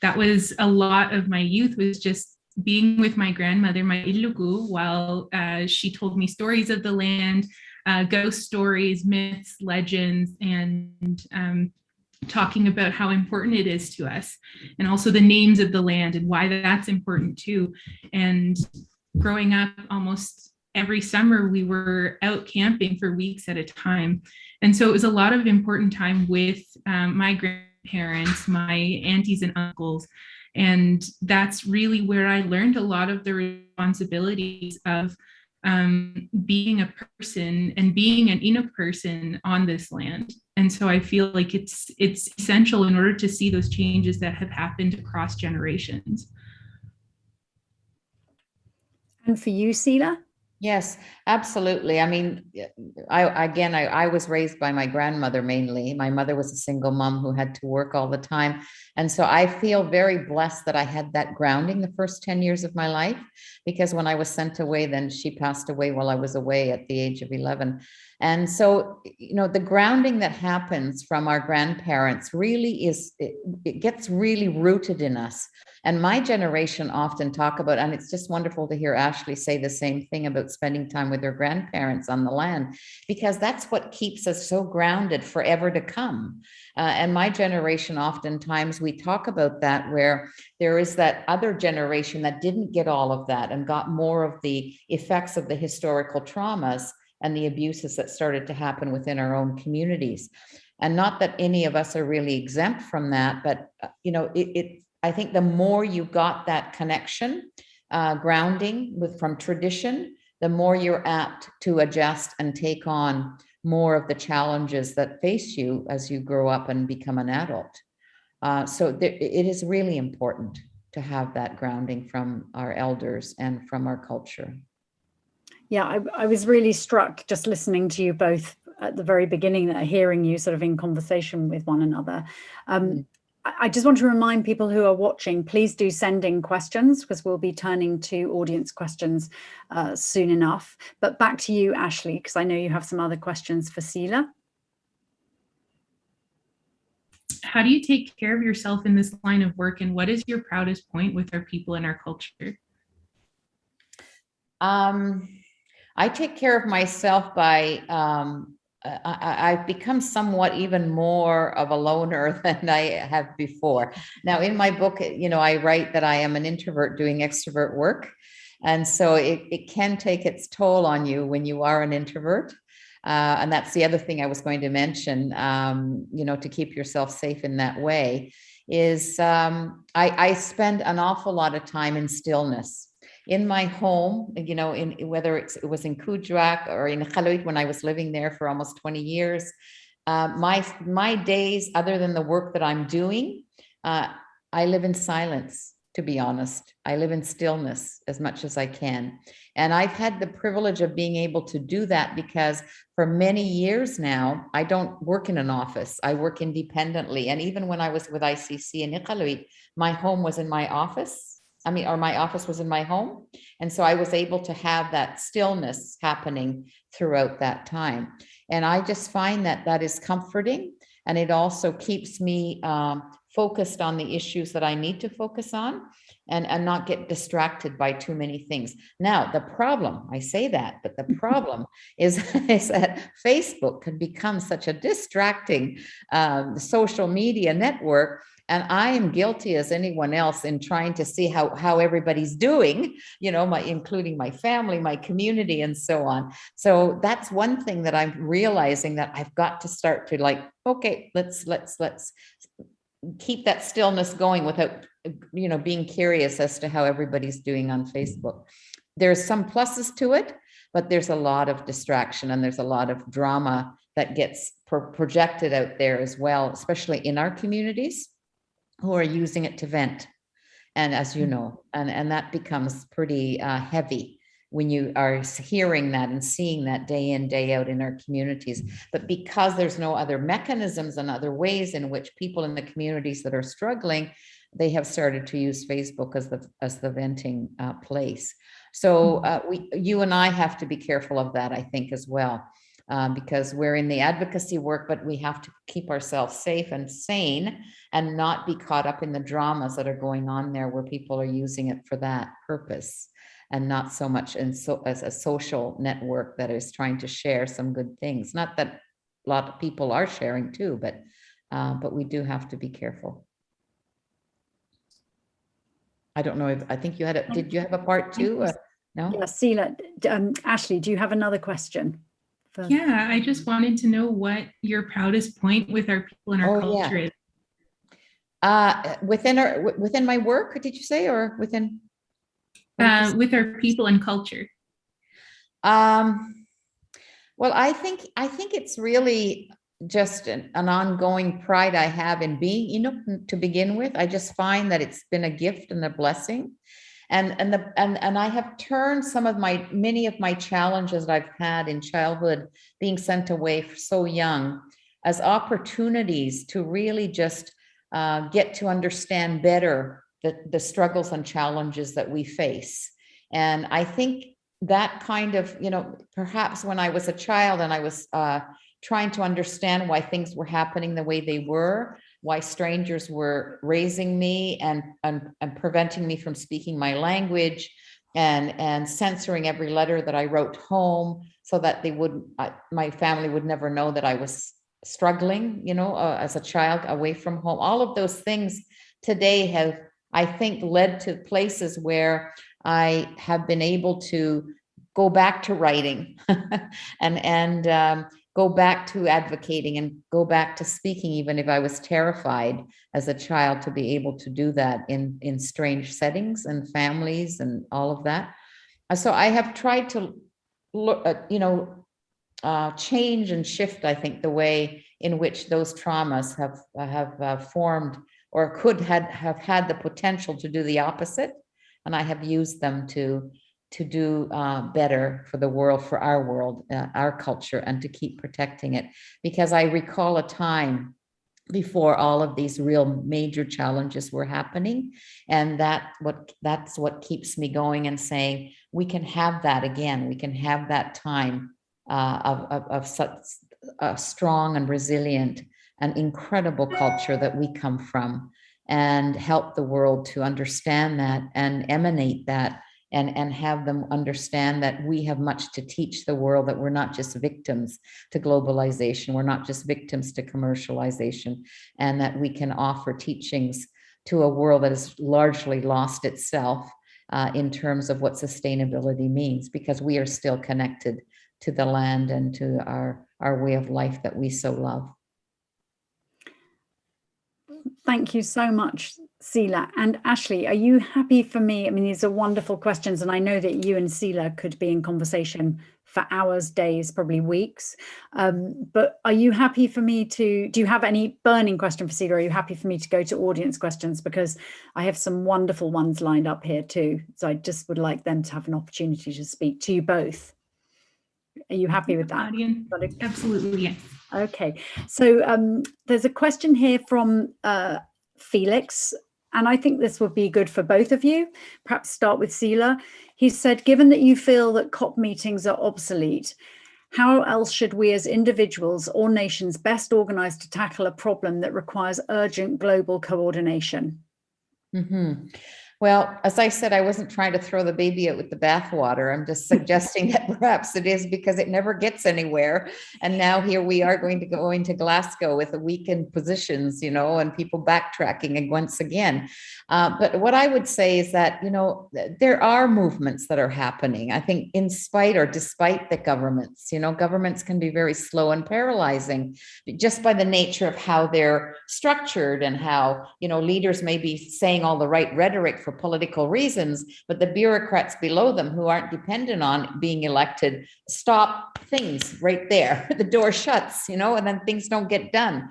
That was a lot of my youth was just being with my grandmother, my Ilugu, while uh, she told me stories of the land, uh, ghost stories, myths, legends, and um, talking about how important it is to us and also the names of the land and why that's important too. And growing up almost every summer we were out camping for weeks at a time. And so it was a lot of important time with um, my grandparents, my aunties and uncles. And that's really where I learned a lot of the responsibilities of um, being a person and being an Inuk person on this land. And so I feel like it's it's essential in order to see those changes that have happened across generations. And for you, Sela? Yes, absolutely. I mean, I, again, I, I was raised by my grandmother mainly. My mother was a single mom who had to work all the time. And so I feel very blessed that I had that grounding the first 10 years of my life, because when I was sent away, then she passed away while I was away at the age of 11. And so, you know, the grounding that happens from our grandparents really is, it, it gets really rooted in us. And my generation often talk about, and it's just wonderful to hear Ashley say the same thing about spending time with their grandparents on the land, because that's what keeps us so grounded forever to come. Uh, and my generation, oftentimes we talk about that where there is that other generation that didn't get all of that and got more of the effects of the historical traumas and the abuses that started to happen within our own communities. And not that any of us are really exempt from that, but uh, you know, it, it I think the more you got that connection, uh, grounding with from tradition, the more you're apt to adjust and take on more of the challenges that face you as you grow up and become an adult. Uh, so there, it is really important to have that grounding from our elders and from our culture. Yeah, I, I was really struck just listening to you both at the very beginning, that hearing you sort of in conversation with one another. Um, Mm. I I just want to remind people who are watching, please do send in questions because we'll be turning to audience questions uh, soon enough. But back to you, Ashley, because I know you have some other questions for Sela. How do you take care of yourself in this line of work and what is your proudest point with our people and our culture? Um, I take care of myself by, um, I, I've become somewhat even more of a loner than I have before. Now, in my book, you know, I write that I am an introvert doing extrovert work. And so it, it can take its toll on you when you are an introvert. Uh, and that's the other thing I was going to mention, um, you know, to keep yourself safe in that way is um, I, I spend an awful lot of time in stillness in my home, you know, in whether it was in Kuujjuaq or in Iqaluit when I was living there for almost 20 years. Uh, my, my days, other than the work that I'm doing, uh, I live in silence, to be honest. I live in stillness as much as I can. And I've had the privilege of being able to do that because for many years now, I don't work in an office. I work independently. And even when I was with ICC in Iqaluit, my home was in my office. I mean, or my office was in my home. And so I was able to have that stillness happening throughout that time. And I just find that that is comforting. And it also keeps me um, focused on the issues that I need to focus on and, and not get distracted by too many things. Now, the problem, I say that, but the problem is, is that Facebook can become such a distracting um, social media network and I am guilty as anyone else in trying to see how, how everybody's doing, you know, my, including my family, my community and so on. So that's one thing that I'm realizing that I've got to start to like, okay, let's, let's, let's keep that stillness going without, you know, being curious as to how everybody's doing on Facebook. There's some pluses to it, but there's a lot of distraction and there's a lot of drama that gets pro projected out there as well, especially in our communities who are using it to vent. And as you know, and, and that becomes pretty uh, heavy when you are hearing that and seeing that day in, day out in our communities. But because there's no other mechanisms and other ways in which people in the communities that are struggling, they have started to use Facebook as the, as the venting uh, place. So uh, we, you and I have to be careful of that, I think, as well. Um, because we're in the advocacy work, but we have to keep ourselves safe and sane and not be caught up in the dramas that are going on there where people are using it for that purpose and not so much in so as a social network that is trying to share some good things. Not that a lot of people are sharing too, but uh, but we do have to be careful. I don't know if, I think you had, a did you have a part two? Uh, No? Yeah, Sela, um, Ashley, do you have another question? Yeah, I just wanted to know what your proudest point with our people and our Oh, yeah. culture is. Uh, within our, wi- within my work, did you say, or within? what did you Uh, with our people and culture. Um, well, I think, I think it's really just an, an ongoing pride I have in being, you know, to begin with. I just find that it's been a gift and a blessing. And, and the, and, and I have turned some of my, many of my challenges that I've had in childhood, being sent away so young, as opportunities to really just uh, get to understand better the, the struggles and challenges that we face. And I think that kind of, you know, perhaps when I was a child and I was uh, trying to understand why things were happening the way they were, why strangers were raising me and, and, and preventing me from speaking my language and, and censoring every letter that I wrote home so that they would, I- my family would never know that I was struggling, you know, uh, as a child away from home. All of those things today have, I think, led to places where I have been able to go back to writing and and um, go back to advocating and go back to speaking, even if I was terrified as a child to be able to do that in in strange settings and families and all of that. Uh, So I have tried to look, at, you know, uh, change and shift. I think the way in which those traumas have have uh, formed or could had have had the potential to do the opposite and I have used them to to do uh, better for the world, for our world, uh, our culture, and to keep protecting it. Because I recall a time before all of these real major challenges were happening, and that what that's what keeps me going and saying we can have that again. We can have that time uh, of, of of such a strong and resilient and incredible culture that we come from and help the world to understand that and emanate that and, and have them understand that we have much to teach the world, that we're not just victims to globalization, we're not just victims to commercialization, and that we can offer teachings to a world that has largely lost itself uh, in terms of what sustainability means, because we are still connected to the land and to our, our way of life that we so love. Thank you so much, Sela. And Ashley, are you happy for me? I mean, these are wonderful questions, and I know that you and Sela could be in conversation for hours, days, probably weeks. Um, but are you happy for me to, do you have any burning question for Sela? Are you happy for me to go to audience questions? Because I have some wonderful ones lined up here too. So I just would like them to have an opportunity to speak to you both. Are you happy with that? Audience, absolutely, yes. Okay, so um, there's a question here from uh, Felix, and I think this would be good for both of you. Perhaps start with Sela. He said, given that you feel that COP meetings are obsolete, how else should we as individuals or nations best organize to tackle a problem that requires urgent global coordination? Mhm. Well, as I said, I wasn't trying to throw the baby out with the bathwater. I'm just suggesting that perhaps it is because it never gets anywhere. And now here we are going to go into Glasgow with the weakened positions, you know, and people backtracking and once again. Uh, but what I would say is that, you know, there are movements that are happening. I think in spite or despite the governments, you know, governments can be very slow and paralyzing just by the nature of how they're structured and how, you know, leaders may be saying all the right rhetoric for political reasons, but the bureaucrats below them who aren't dependent on being elected stop things right there. The door shuts, you know, and then things don't get done.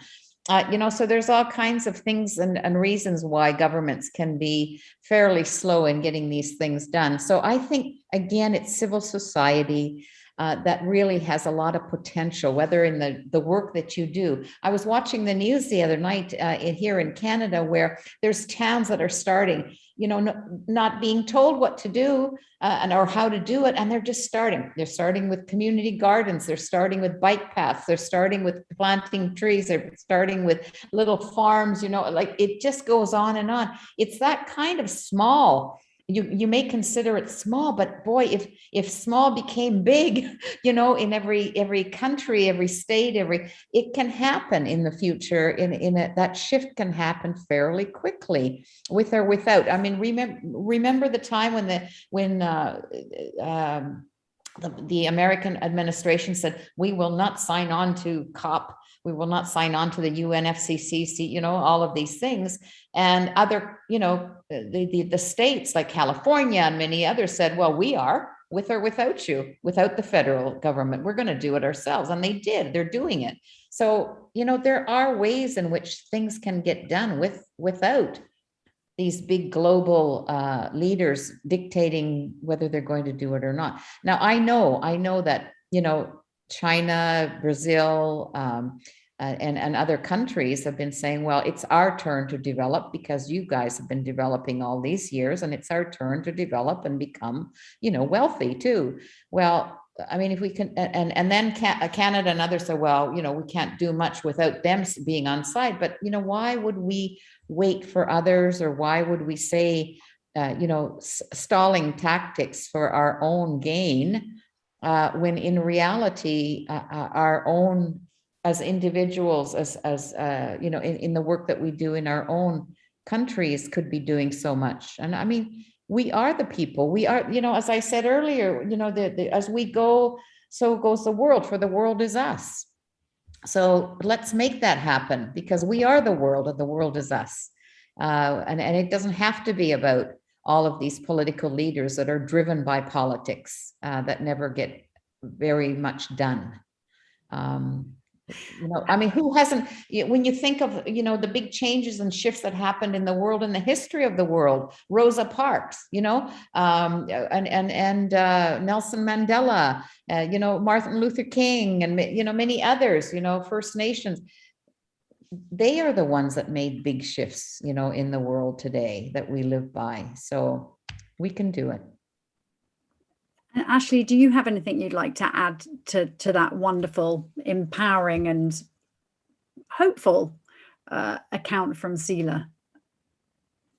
uh, you know, so there's all kinds of things and, and reasons why governments can be fairly slow in getting these things done. So I think, again, it's civil society, uh, that really has a lot of potential, whether in the, the work that you do. I was watching the news the other night uh, in, here in Canada where there's towns that are starting, you know, no, not being told what to do uh, and or how to do it, and they're just starting. They're starting with community gardens. They're starting with bike paths. They're starting with planting trees. They're starting with little farms. You know, like it just goes on and on. It's that kind of small you you may consider it small but boy if if small became big you know in every every country every state every it can happen in the future in in a, that shift can happen fairly quickly with or without. I mean remember remember the time when the when uh, um, the, the American administration said, we will not sign on to COP we will not sign on to the UNFCCC, you know, all of these things. And other, you know, the, the, the states like California and many others said, well, we are with or without you, without the federal government, we're going to do it ourselves. And they did, they're doing it. So, you know, there are ways in which things can get done with without these big global uh, leaders dictating whether they're going to do it or not. Now, I know, I know that, you know, China, Brazil, um, uh, and, and other countries have been saying, well, it's our turn to develop because you guys have been developing all these years and it's our turn to develop and become, you know, wealthy too. Well, I mean, if we can, and, and then uh, Canada and others say, well, you know, we can't do much without them being on side, but, you know, why would we wait for others or why would we say, uh, you know, stalling tactics for our own gain uh, when in reality, uh, uh, our own as individuals, as, as uh, you know, in, in the work that we do in our own countries could be doing so much. And I mean, we are the people, we are, you know, as I said earlier, you know, the, the, as we go, so goes the world, for the world is us. So let's make that happen because we are the world and the world is us. Uh, and, and it doesn't have to be about all of these political leaders that are driven by politics uh, that never get very much done. Um, you know, I mean, who hasn't, when you think of, you know, the big changes and shifts that happened in the world in the history of the world, Rosa Parks, you know, um, and, and, and uh, Nelson Mandela, uh, you know, Martin Luther King and, you know, many others, you know, First Nations, they are the ones that made big shifts, you know, in the world today that we live by. So we can do it. And Ashley, do you have anything you'd like to add to, to that wonderful, empowering and hopeful uh, account from Sila?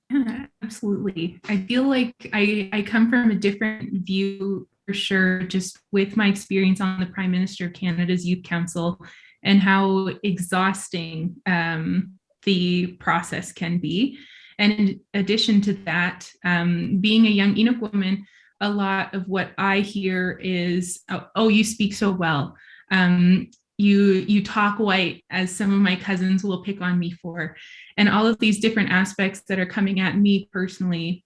Yeah, absolutely. I feel like I, I come from a different view for sure, just with my experience on the Prime Minister of Canada's Youth Council and how exhausting um, the process can be. And in addition to that, um, being a young Inuk woman, a lot of what I hear is, oh, oh you speak so well. Um, you, you talk white, as some of my cousins will pick on me for. And all of these different aspects that are coming at me personally,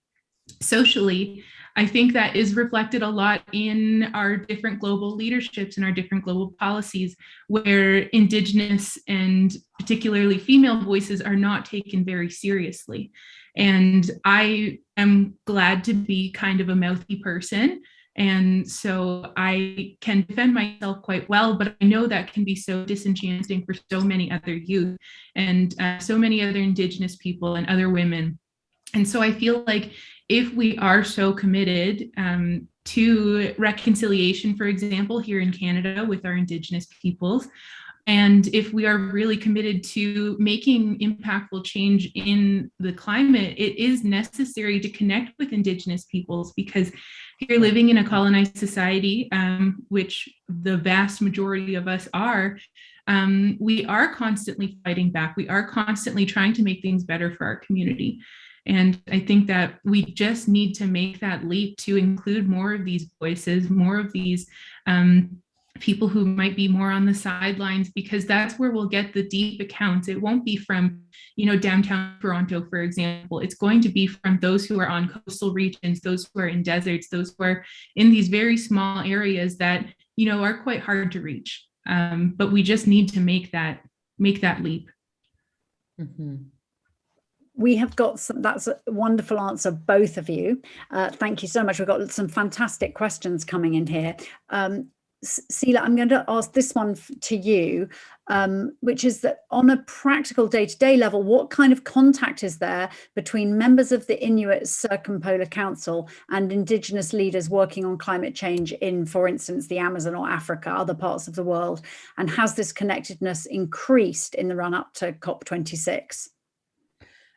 socially, I think that is reflected a lot in our different global leaderships and our different global policies where indigenous and particularly female voices are not taken very seriously. And I am glad to be kind of a mouthy person. And so I can defend myself quite well, but I know that can be so disenchanting for so many other youth and uh, so many other indigenous people and other women. And so I feel like if we are so committed um, to reconciliation, for example, here in Canada with our Indigenous peoples, and if we are really committed to making impactful change in the climate, it is necessary to connect with Indigenous peoples because here living in a colonized society, um, which the vast majority of us are, um, we are constantly fighting back. We are constantly trying to make things better for our community. And I think that we just need to make that leap to include more of these voices, more of these um, people who might be more on the sidelines, because that's where we'll get the deep accounts. It won't be from, you know, downtown Toronto, for example. It's going to be from those who are on coastal regions, those who are in deserts, those who are in these very small areas that, you know, are quite hard to reach. Um, but we just need to make that make that leap. Mhm. we have got some, that's a wonderful answer, both of you. Uh, thank you so much. We've got some fantastic questions coming in here. Um, S- Sela, I'm going to ask this one to you, um, which is that on a practical day-to-day level, what kind of contact is there between members of the Inuit Circumpolar Council and Indigenous leaders working on climate change in, for instance, the Amazon or Africa, other parts of the world? And has this connectedness increased in the run-up to COP26?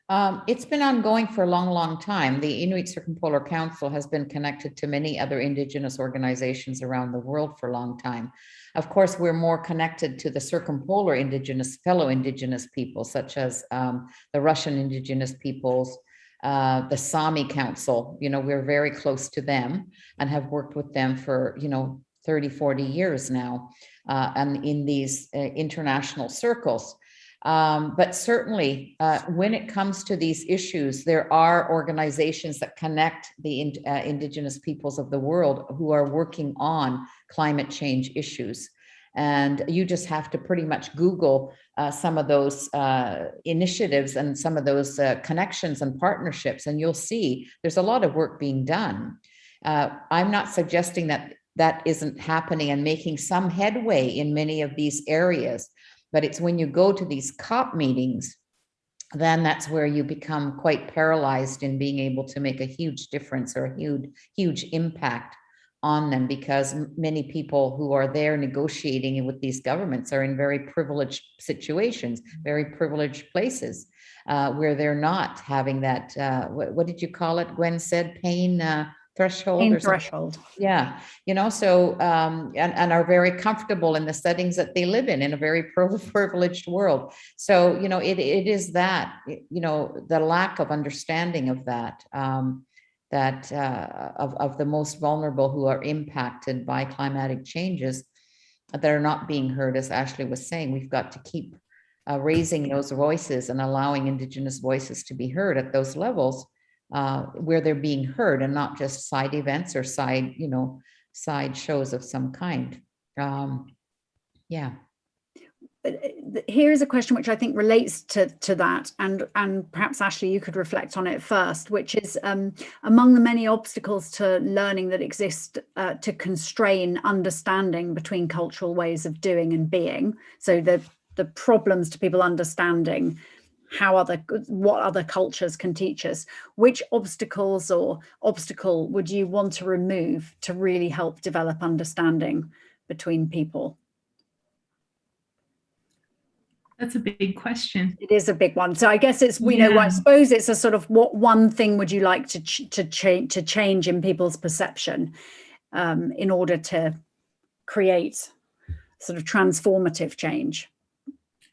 Um, it's been ongoing for a long, long time. The Inuit Circumpolar Council has been connected to many other indigenous organizations around the world for a long time. Of course, we're more connected to the circumpolar indigenous, fellow indigenous people, such as um, the Russian indigenous peoples, uh, the Sami Council, you know, we're very close to them and have worked with them for, you know, 30, 40 years now, uh, and in these uh, international circles. Um, but certainly, uh, when it comes to these issues, there are organizations that connect the in, uh, indigenous peoples of the world who are working on climate change issues. And you just have to pretty much Google uh, some of those uh, initiatives and some of those uh, connections and partnerships, and you'll see there's a lot of work being done. Uh, I'm not suggesting that that isn't happening and making some headway in many of these areas but it's when you go to these COP meetings, then that's where you become quite paralyzed in being able to make a huge difference or a huge, huge impact on them because many people who are there negotiating with these governments are in very privileged situations, very privileged places uh, where they're not having that, uh, what, what, did you call it? Gwynne said pain, uh, threshold Pain something. threshold. Yeah, you know, so, um, and, and are very comfortable in the settings that they live in, in a very privileged world. So, you know, it, it is that, you know, the lack of understanding of that, um, that, uh, of, of the most vulnerable who are impacted by climatic changes that are not being heard, as Ashley was saying, we've got to keep uh, raising those voices and allowing Indigenous voices to be heard at those levels uh, where they're being heard and not just side events or side, you know, side shows of some kind. Um, yeah. Here is a question which I think relates to, to that, and, and perhaps Ashley, you could reflect on it first, which is um, among the many obstacles to learning that exist uh, to constrain understanding between cultural ways of doing and being. So the, the problems to people understanding how other what other cultures can teach us. Which obstacles or obstacle would you want to remove to really help develop understanding between people? That's a big question. It is a big one. So i guess it's we yeah. know i suppose it's a sort of what one thing would you like to ch to change to change in people's perception um, in order to create sort of transformative change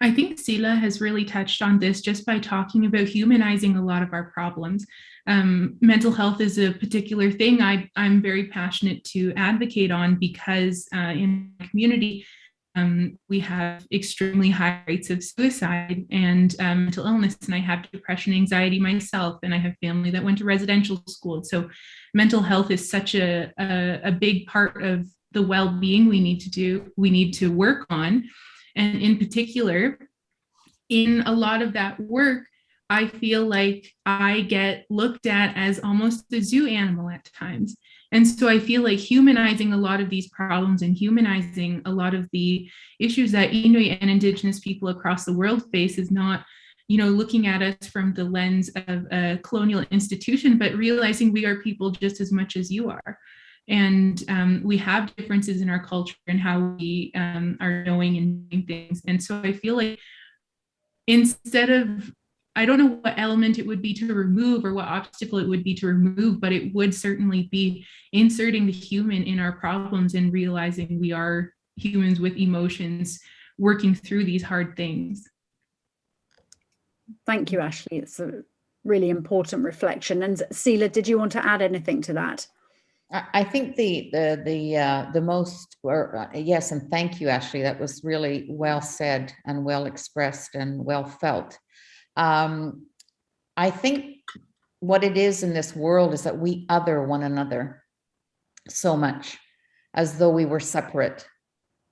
I think Sela has really touched on this just by talking about humanizing a lot of our problems. Um, mental health is a particular thing I, I'm very passionate to advocate on because uh, in my community, um, we have extremely high rates of suicide and um, mental illness, and I have depression, anxiety myself, and I have family that went to residential school. So mental health is such a, a, a big part of the well-being we need to do, we need to work on. And in particular, in a lot of that work, I feel like I get looked at as almost a zoo animal at times. And so I feel like humanizing a lot of these problems and humanizing a lot of the issues that Inuit and Indigenous people across the world face is not, you know, looking at us from the lens of a colonial institution, but realizing we are people just as much as you are and um, we have differences in our culture and how we um, are knowing and doing things. And so I feel like instead of, I don't know what element it would be to remove or what obstacle it would be to remove, but it would certainly be inserting the human in our problems and realizing we are humans with emotions working through these hard things. Thank you, Ashley. It's a really important reflection. And Sela, did you want to add anything to that? I think the the the uh, the most or uh, yes, and thank you, Ashley. That was really well said and well expressed and well felt. Um, I think what it is in this world is that we other one another so much, as though we were separate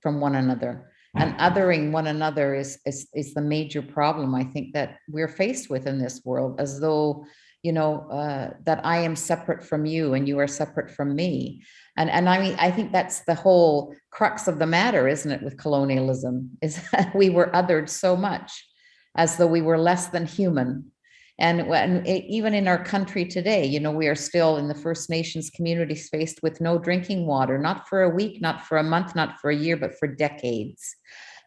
from one another. and othering one another is, is, is the major problem I think that we're faced with in this world, as though, you know, uh, that I am separate from you and you are separate from me. And, and I mean, I think that's the whole crux of the matter, isn't it, with colonialism, is that we were othered so much as though we were less than human. And when even in our country today, you know, we are still in the First Nations communities faced with no drinking water, not for a week, not for a month, not for a year, but for decades.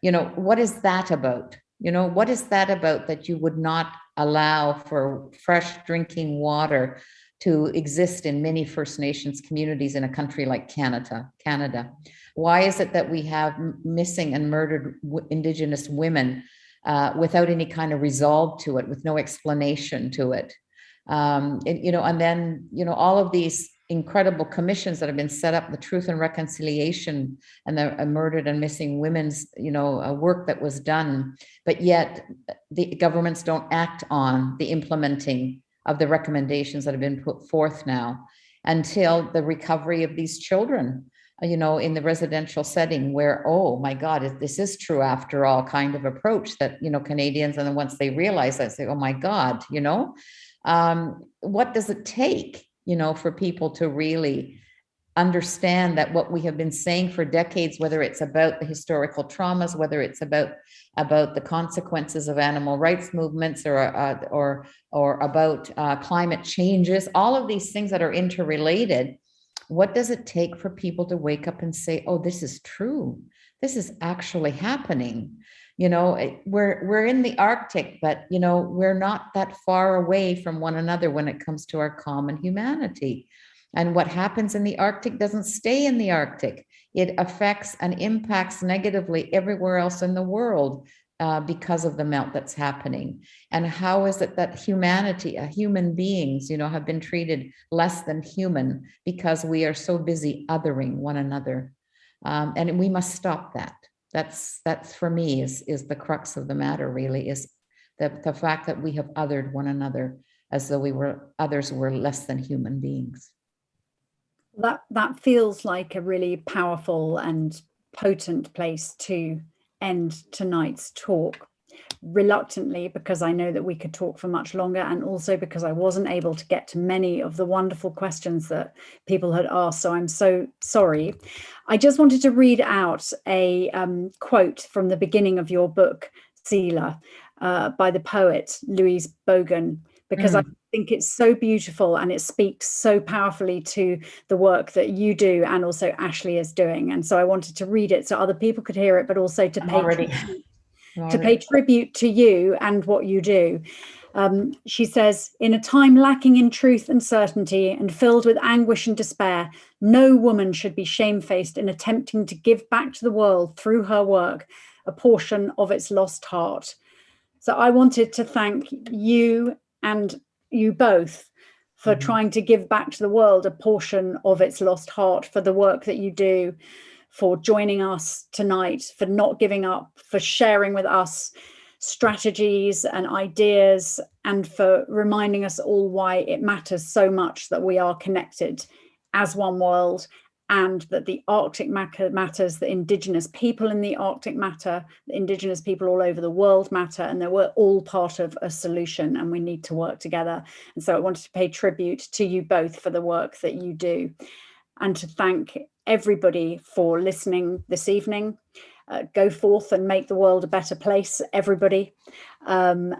You know, what is that about? You know, what is that about that you would not allow for fresh drinking water to exist in many First Nations communities in a country like Canada, Canada? Why is it that we have missing and murdered Indigenous women uh, without any kind of resolve to it, with no explanation to it. Um, and, you know, and then, you know, all of these incredible commissions that have been set up, the truth and reconciliation and the uh, murdered and missing women's, you know, uh, work that was done, but yet the governments don't act on the implementing of the recommendations that have been put forth now until the recovery of these children you know, in the residential setting where, oh my God, this is true after all kind of approach that, you know, Canadians, and then once they realize that, say, oh my God, you know, um, what does it take, you know, for people to really understand that what we have been saying for decades, whether it's about the historical traumas, whether it's about about the consequences of animal rights movements or uh, or or about uh, climate changes, all of these things that are interrelated, what does it take for people to wake up and say, oh, this is true. This is actually happening. You know, eh, we're we're in the Arctic, but you know, we're not that far away from one another when it comes to our common humanity. And what happens in the Arctic doesn't stay in the Arctic. It affects and impacts negatively everywhere else in the world uh, because of the melt that's happening? And how is it that humanity, uh, human beings, you know, have been treated less than human because we are so busy othering one another? Um, and we must stop that. That's that's for me is is the crux of the matter. Really, is the the fact that we have othered one another as though we were others were less than human beings. That that feels like a really powerful and potent place to end tonight's talk reluctantly because I know that we could talk for much longer and also because I wasn't able to get to many of the wonderful questions that people had asked. So I'm so sorry. I just wanted to read out a um, quote from the beginning of your book, Seela, uh, by the poet Louise Bogan, because mm. I think it's so beautiful and it speaks so powerfully to the work that you do and also Ashley is doing. And so I wanted to read it so other people could hear it, but also to pay, to pay tribute to you and what you do. Um, she says, in a time lacking in truth and certainty and filled with anguish and despair, no woman should be shamefaced in attempting to give back to the world through her work a portion of its lost heart. So I wanted to thank you and you both for mm -hmm. trying to give back to the world a portion of its lost heart for the work that you do, for joining us tonight, for not giving up, for sharing with us strategies and ideas, and for reminding us all why it matters so much that we are connected as one world and that the Arctic matters, the indigenous people in the Arctic matter, indigenous people all over the world matter, and that we're all part of a solution and we need to work together. And so I wanted to pay tribute to you both for the work that you do and to thank everybody for listening this evening. Uh, go forth and make the world a better place, everybody. Um,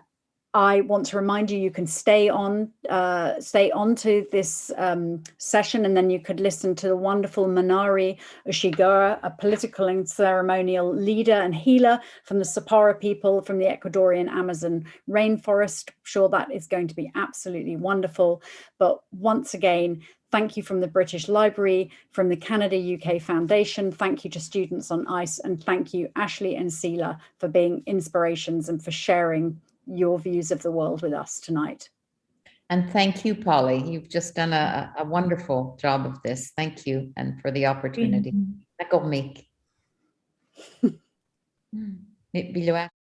I want to remind you, you can stay on, uh, stay on to this um, session and then you could listen to the wonderful Manari Ushigua, a political and ceremonial leader and healer from the Sapara people from the Ecuadorian Amazon rainforest. I'm sure that is going to be absolutely wonderful. But once again, thank you from the British Library, from the Canada UK Foundation, thank you to students on ICE and thank you Ashley and Seela for being inspirations and for sharing your views of the world with us tonight. And thank you, Polly. You've just done a, a wonderful job of this. Thank you and for the opportunity. Mm -hmm.